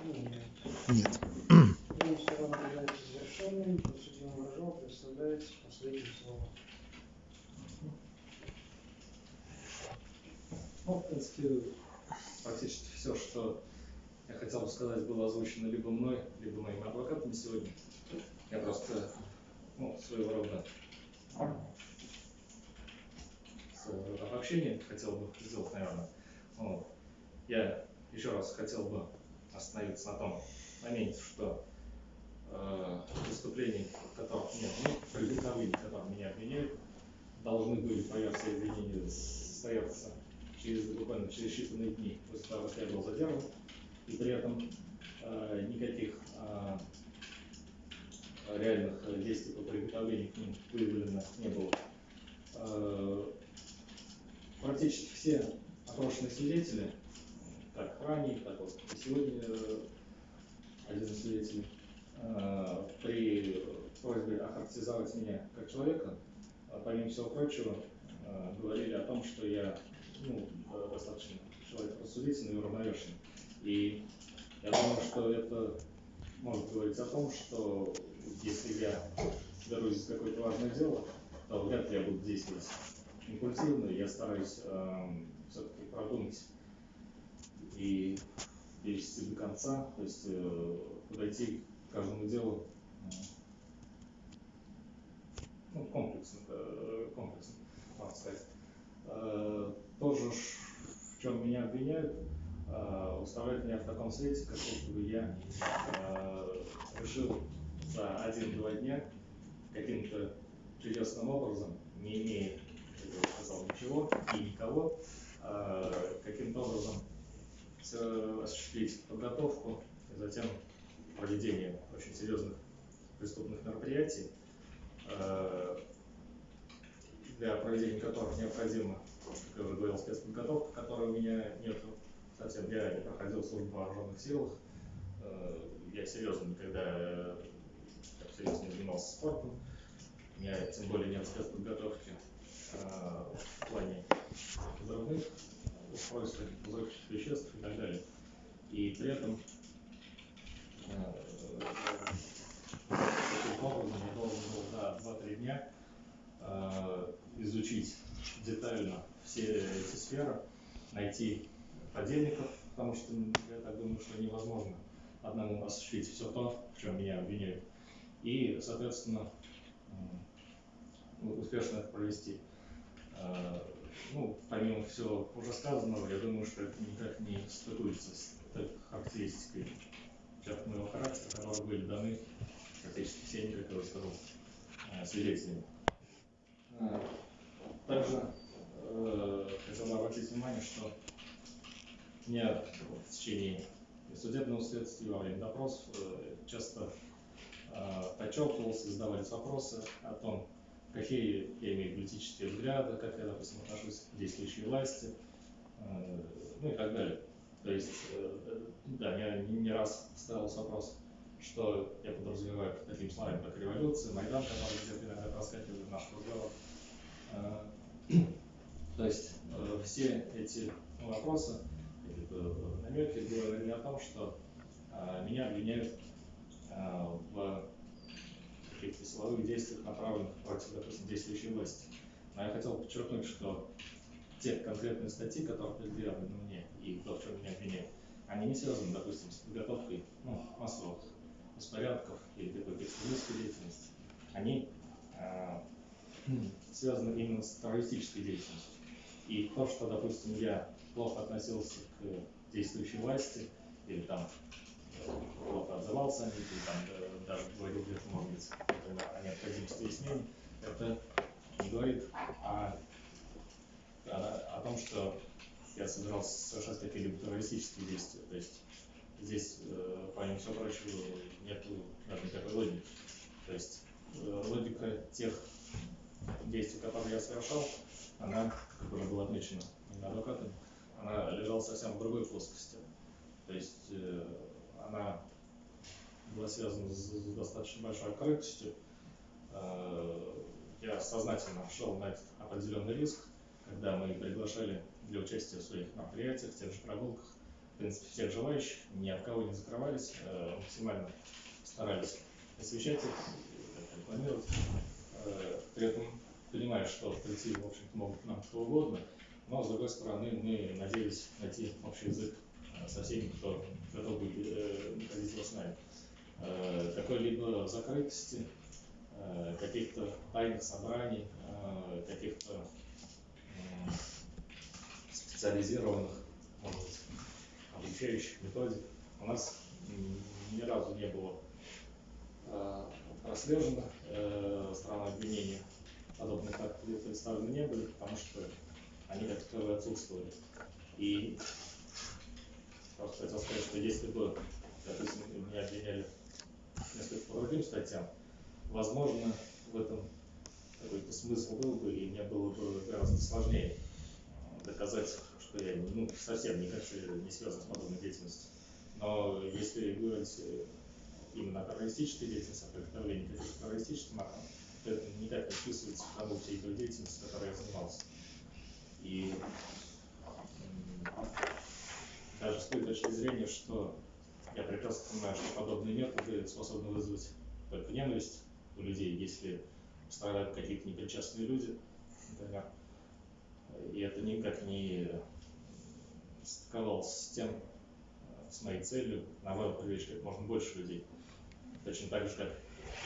Нет. Нет. Ну, в принципе, практически все, что я хотел бы сказать, было озвучено либо мной, либо моими адвокатами сегодня. Я просто, ну, своего рода обобщение хотел бы сделать, наверное. Вот. Я еще раз хотел бы остановиться на том моменте, что э, преступлений, которых нет, ну, приготовлений, которых меня обвиняют, должны были, по версии обвинения, состояться через, буквально через считанные дни после того, как я был задержан, и при этом э, никаких э, реальных действий по приготовлению к ним выявлено не было. Э, практически все опрошенные свидетели, как ранее, так вот и сегодня один из свидетелей, при просьбе охарактеризовать меня как человека, а помимо всего прочего, говорили о том, что я ну, достаточно человек рассудительный и уравновешенный. И я думаю, что это может говорить о том, что если я берусь за какое-то важное дело, то вряд ли я буду действовать импульсивно, я стараюсь э, все-таки продумать и довести до конца, то есть э, подойти к каждому делу э, ну, комплексно, э, комплексно, можно сказать. Э, тоже в чем меня обвиняют, э, выставляют меня в таком свете, как будто бы я э, решил за один-два дня каким-то чудесным образом, не имея, как я уже сказал, ничего и никого, э, каким-то образом осуществить подготовку и затем проведение очень серьезных преступных мероприятий, э, для проведения которых необходима, как я уже говорил, спецподготовка, которой у меня нет совсем. Я не проходил службу в вооруженных силах, Э, я серьезно никогда э, серьезно не занимался спортом, у меня тем более нет спецподготовки э, в плане взрывных устройств, взрывчатых веществ и так далее. И при этом таким образом я должен был за 2-3 дня изучить детально все эти сферы, найти подельников, потому что я так думаю, что невозможно одному осуществить все то, в чем меня обвиняют, и, соответственно, успешно это провести. Э, Ну, помимо всего уже сказанного, я думаю, что это никак не стыкуется с характеристикой черт моего характера, которые были даны практически всеми, я уже сказал, э, свидетелями. Э, Также хотел бы обратить внимание, что меня в течение судебного следствия во время допросов э, часто э, подчеркивался, задавались вопросы о том, какие я имею политические взгляды, как я, допустим, отношусь к действующей власти, э, ну и так далее. То есть, да, я не раз ставился вопрос, что я подразумеваю под такими словами, как революция, Майдан, который где-то иногда проскакивает в наших разговорах. Э, То есть все эти вопросы, намеки говорили о том, что э, меня обвиняют э, в каких-то силовых действиях, направленных против, допустим, действующей власти. Но я хотел подчеркнуть, что те конкретные статьи, которые предъявлены мне и то, в чем меня обвиняют, они не связаны, допустим, с подготовкой ну, массовых беспорядков или какой-то экстремистской деятельности. Они э, связаны именно с террористической деятельностью. И то, что, допустим, я плохо относился к действующей власти, или там э, плохо отзывался о них, или там э, даже говорил где-то, может быть, о необходимости смены, это не говорит о, о, о том, что я собирался совершать какие-либо террористические действия. То есть здесь, э, помимо всего прочего, нет никакой логики. То есть э, логика тех действий, которые я совершал, она, как было отмечено моими адвокатами, она лежала совсем в другой плоскости. То есть э, она была связана с, достаточно большой открытостью. Э, я сознательно шел на этот определенный риск, когда мы приглашали для участия в своих мероприятиях, в тех же прогулках, в принципе, всех желающих, ни от кого не закрывались, э, максимально старались освещать их, рекламировать. При этом понимая, что прийти, в общем-то, могут нам кто угодно, но, с другой стороны, мы надеялись найти общий язык э, со всеми, кто готов будет э, находить его с нами. э, какой-либо закрытости, каких-то тайных собраний, каких-то специализированных, может быть, обучающих методик. У нас ни разу не было прослежено сторона обвинения. Подобных актов представлены не были, потому что они как таковые отсутствовали. И просто хотел сказать, что если бы, допустим, меня обвиняли несколько по другим статьям, возможно, в этом какой-то смысл был бы, и мне было бы гораздо сложнее доказать, что я ну, совсем никак не связан с подобной деятельностью. Но если говорить э, именно о террористической деятельности, о приготовлении каких-то террористических то это никак не вписывается в всей той деятельности, которой я занимался. И даже с той точки зрения, что я прекрасно понимаю, что подобные методы способны вызвать только ненависть у людей, если страдают какие-то непричастные люди, например. И это никак не стыковалось с тем, э, с моей целью, наоборот, привлечь как можно больше людей. Точно так же, как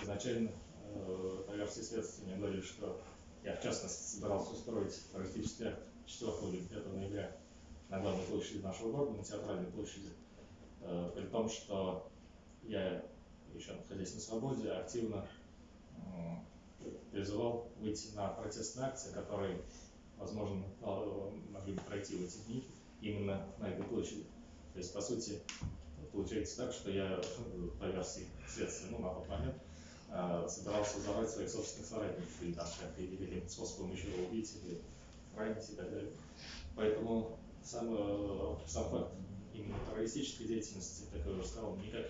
изначально э, по версии следствия мне говорили, что я в частности собирался устроить акт 4 или 5 ноября на главной площади нашего города, на театральной площади, Э, при том, что я, еще находясь на свободе, активно м, призывал выйти на протестные акции, которые, возможно, э, могли бы пройти в эти дни именно на этой площади. То есть, по сути, получается так, что я, э, по версии следствия, ну, на тот момент, э, собирался взорвать своих собственных соратников, или там как или каким-то способом еще его убить, или ранить и так далее. Поэтому сам, э, сам факт именно террористической деятельности, как я уже сказал, никак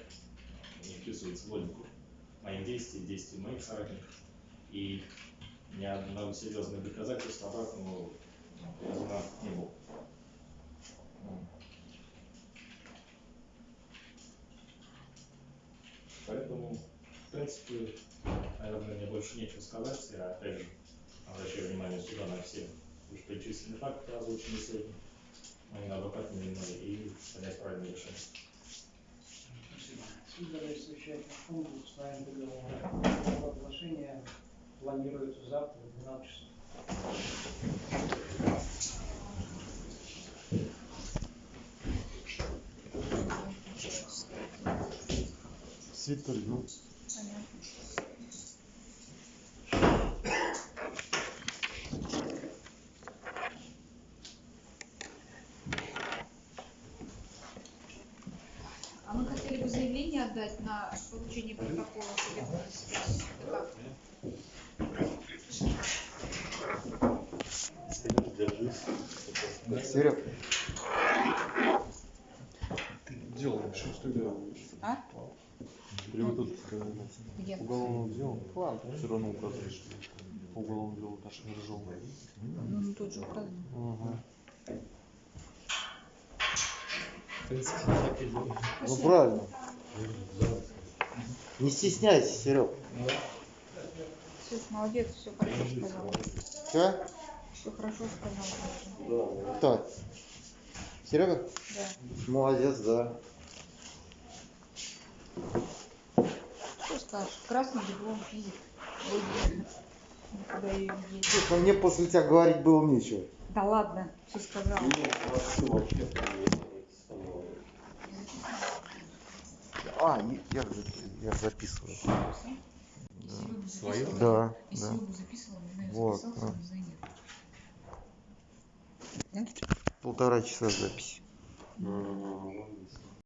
не вписывается в логику моих действий, действий моих соратников. И ни одного серьезного доказательства обратному приведено не было. Поэтому, в принципе, наверное, мне больше нечего сказать. Я опять же обращаю внимание сюда на все вышеперечисленные факты, озвученные сегодня моими адвокатами мной, и принять правильное решение. Спасибо. Суд за совещательный пункт установим договор. Оглашение планируется завтра в 12 часов. Ну, Понятно. А мы хотели бы заявление отдать на получение протокола судебного заседания. Как? Серег, ты делаешь, что делаешь? А? Или Где? уголовное дело? Все равно указываешь. По уголовному делу Таша Рыжова. Ну, ну, тут же указано. Ага. ну правильно. Не стесняйся, Серег. Все, молодец, все хорошо сказал. Все? Все хорошо сказал. Так. Серега? Да. Молодец, да. Что скажешь? Красный диплом. Слушай, ну мне после тебя говорить было нечего. Да ладно, все сказал. А, я, я, записываю. Свою? Да, Если да. бы записывала, не знаю, Вот, записался, да. нет. Полтора часа записи. Ну,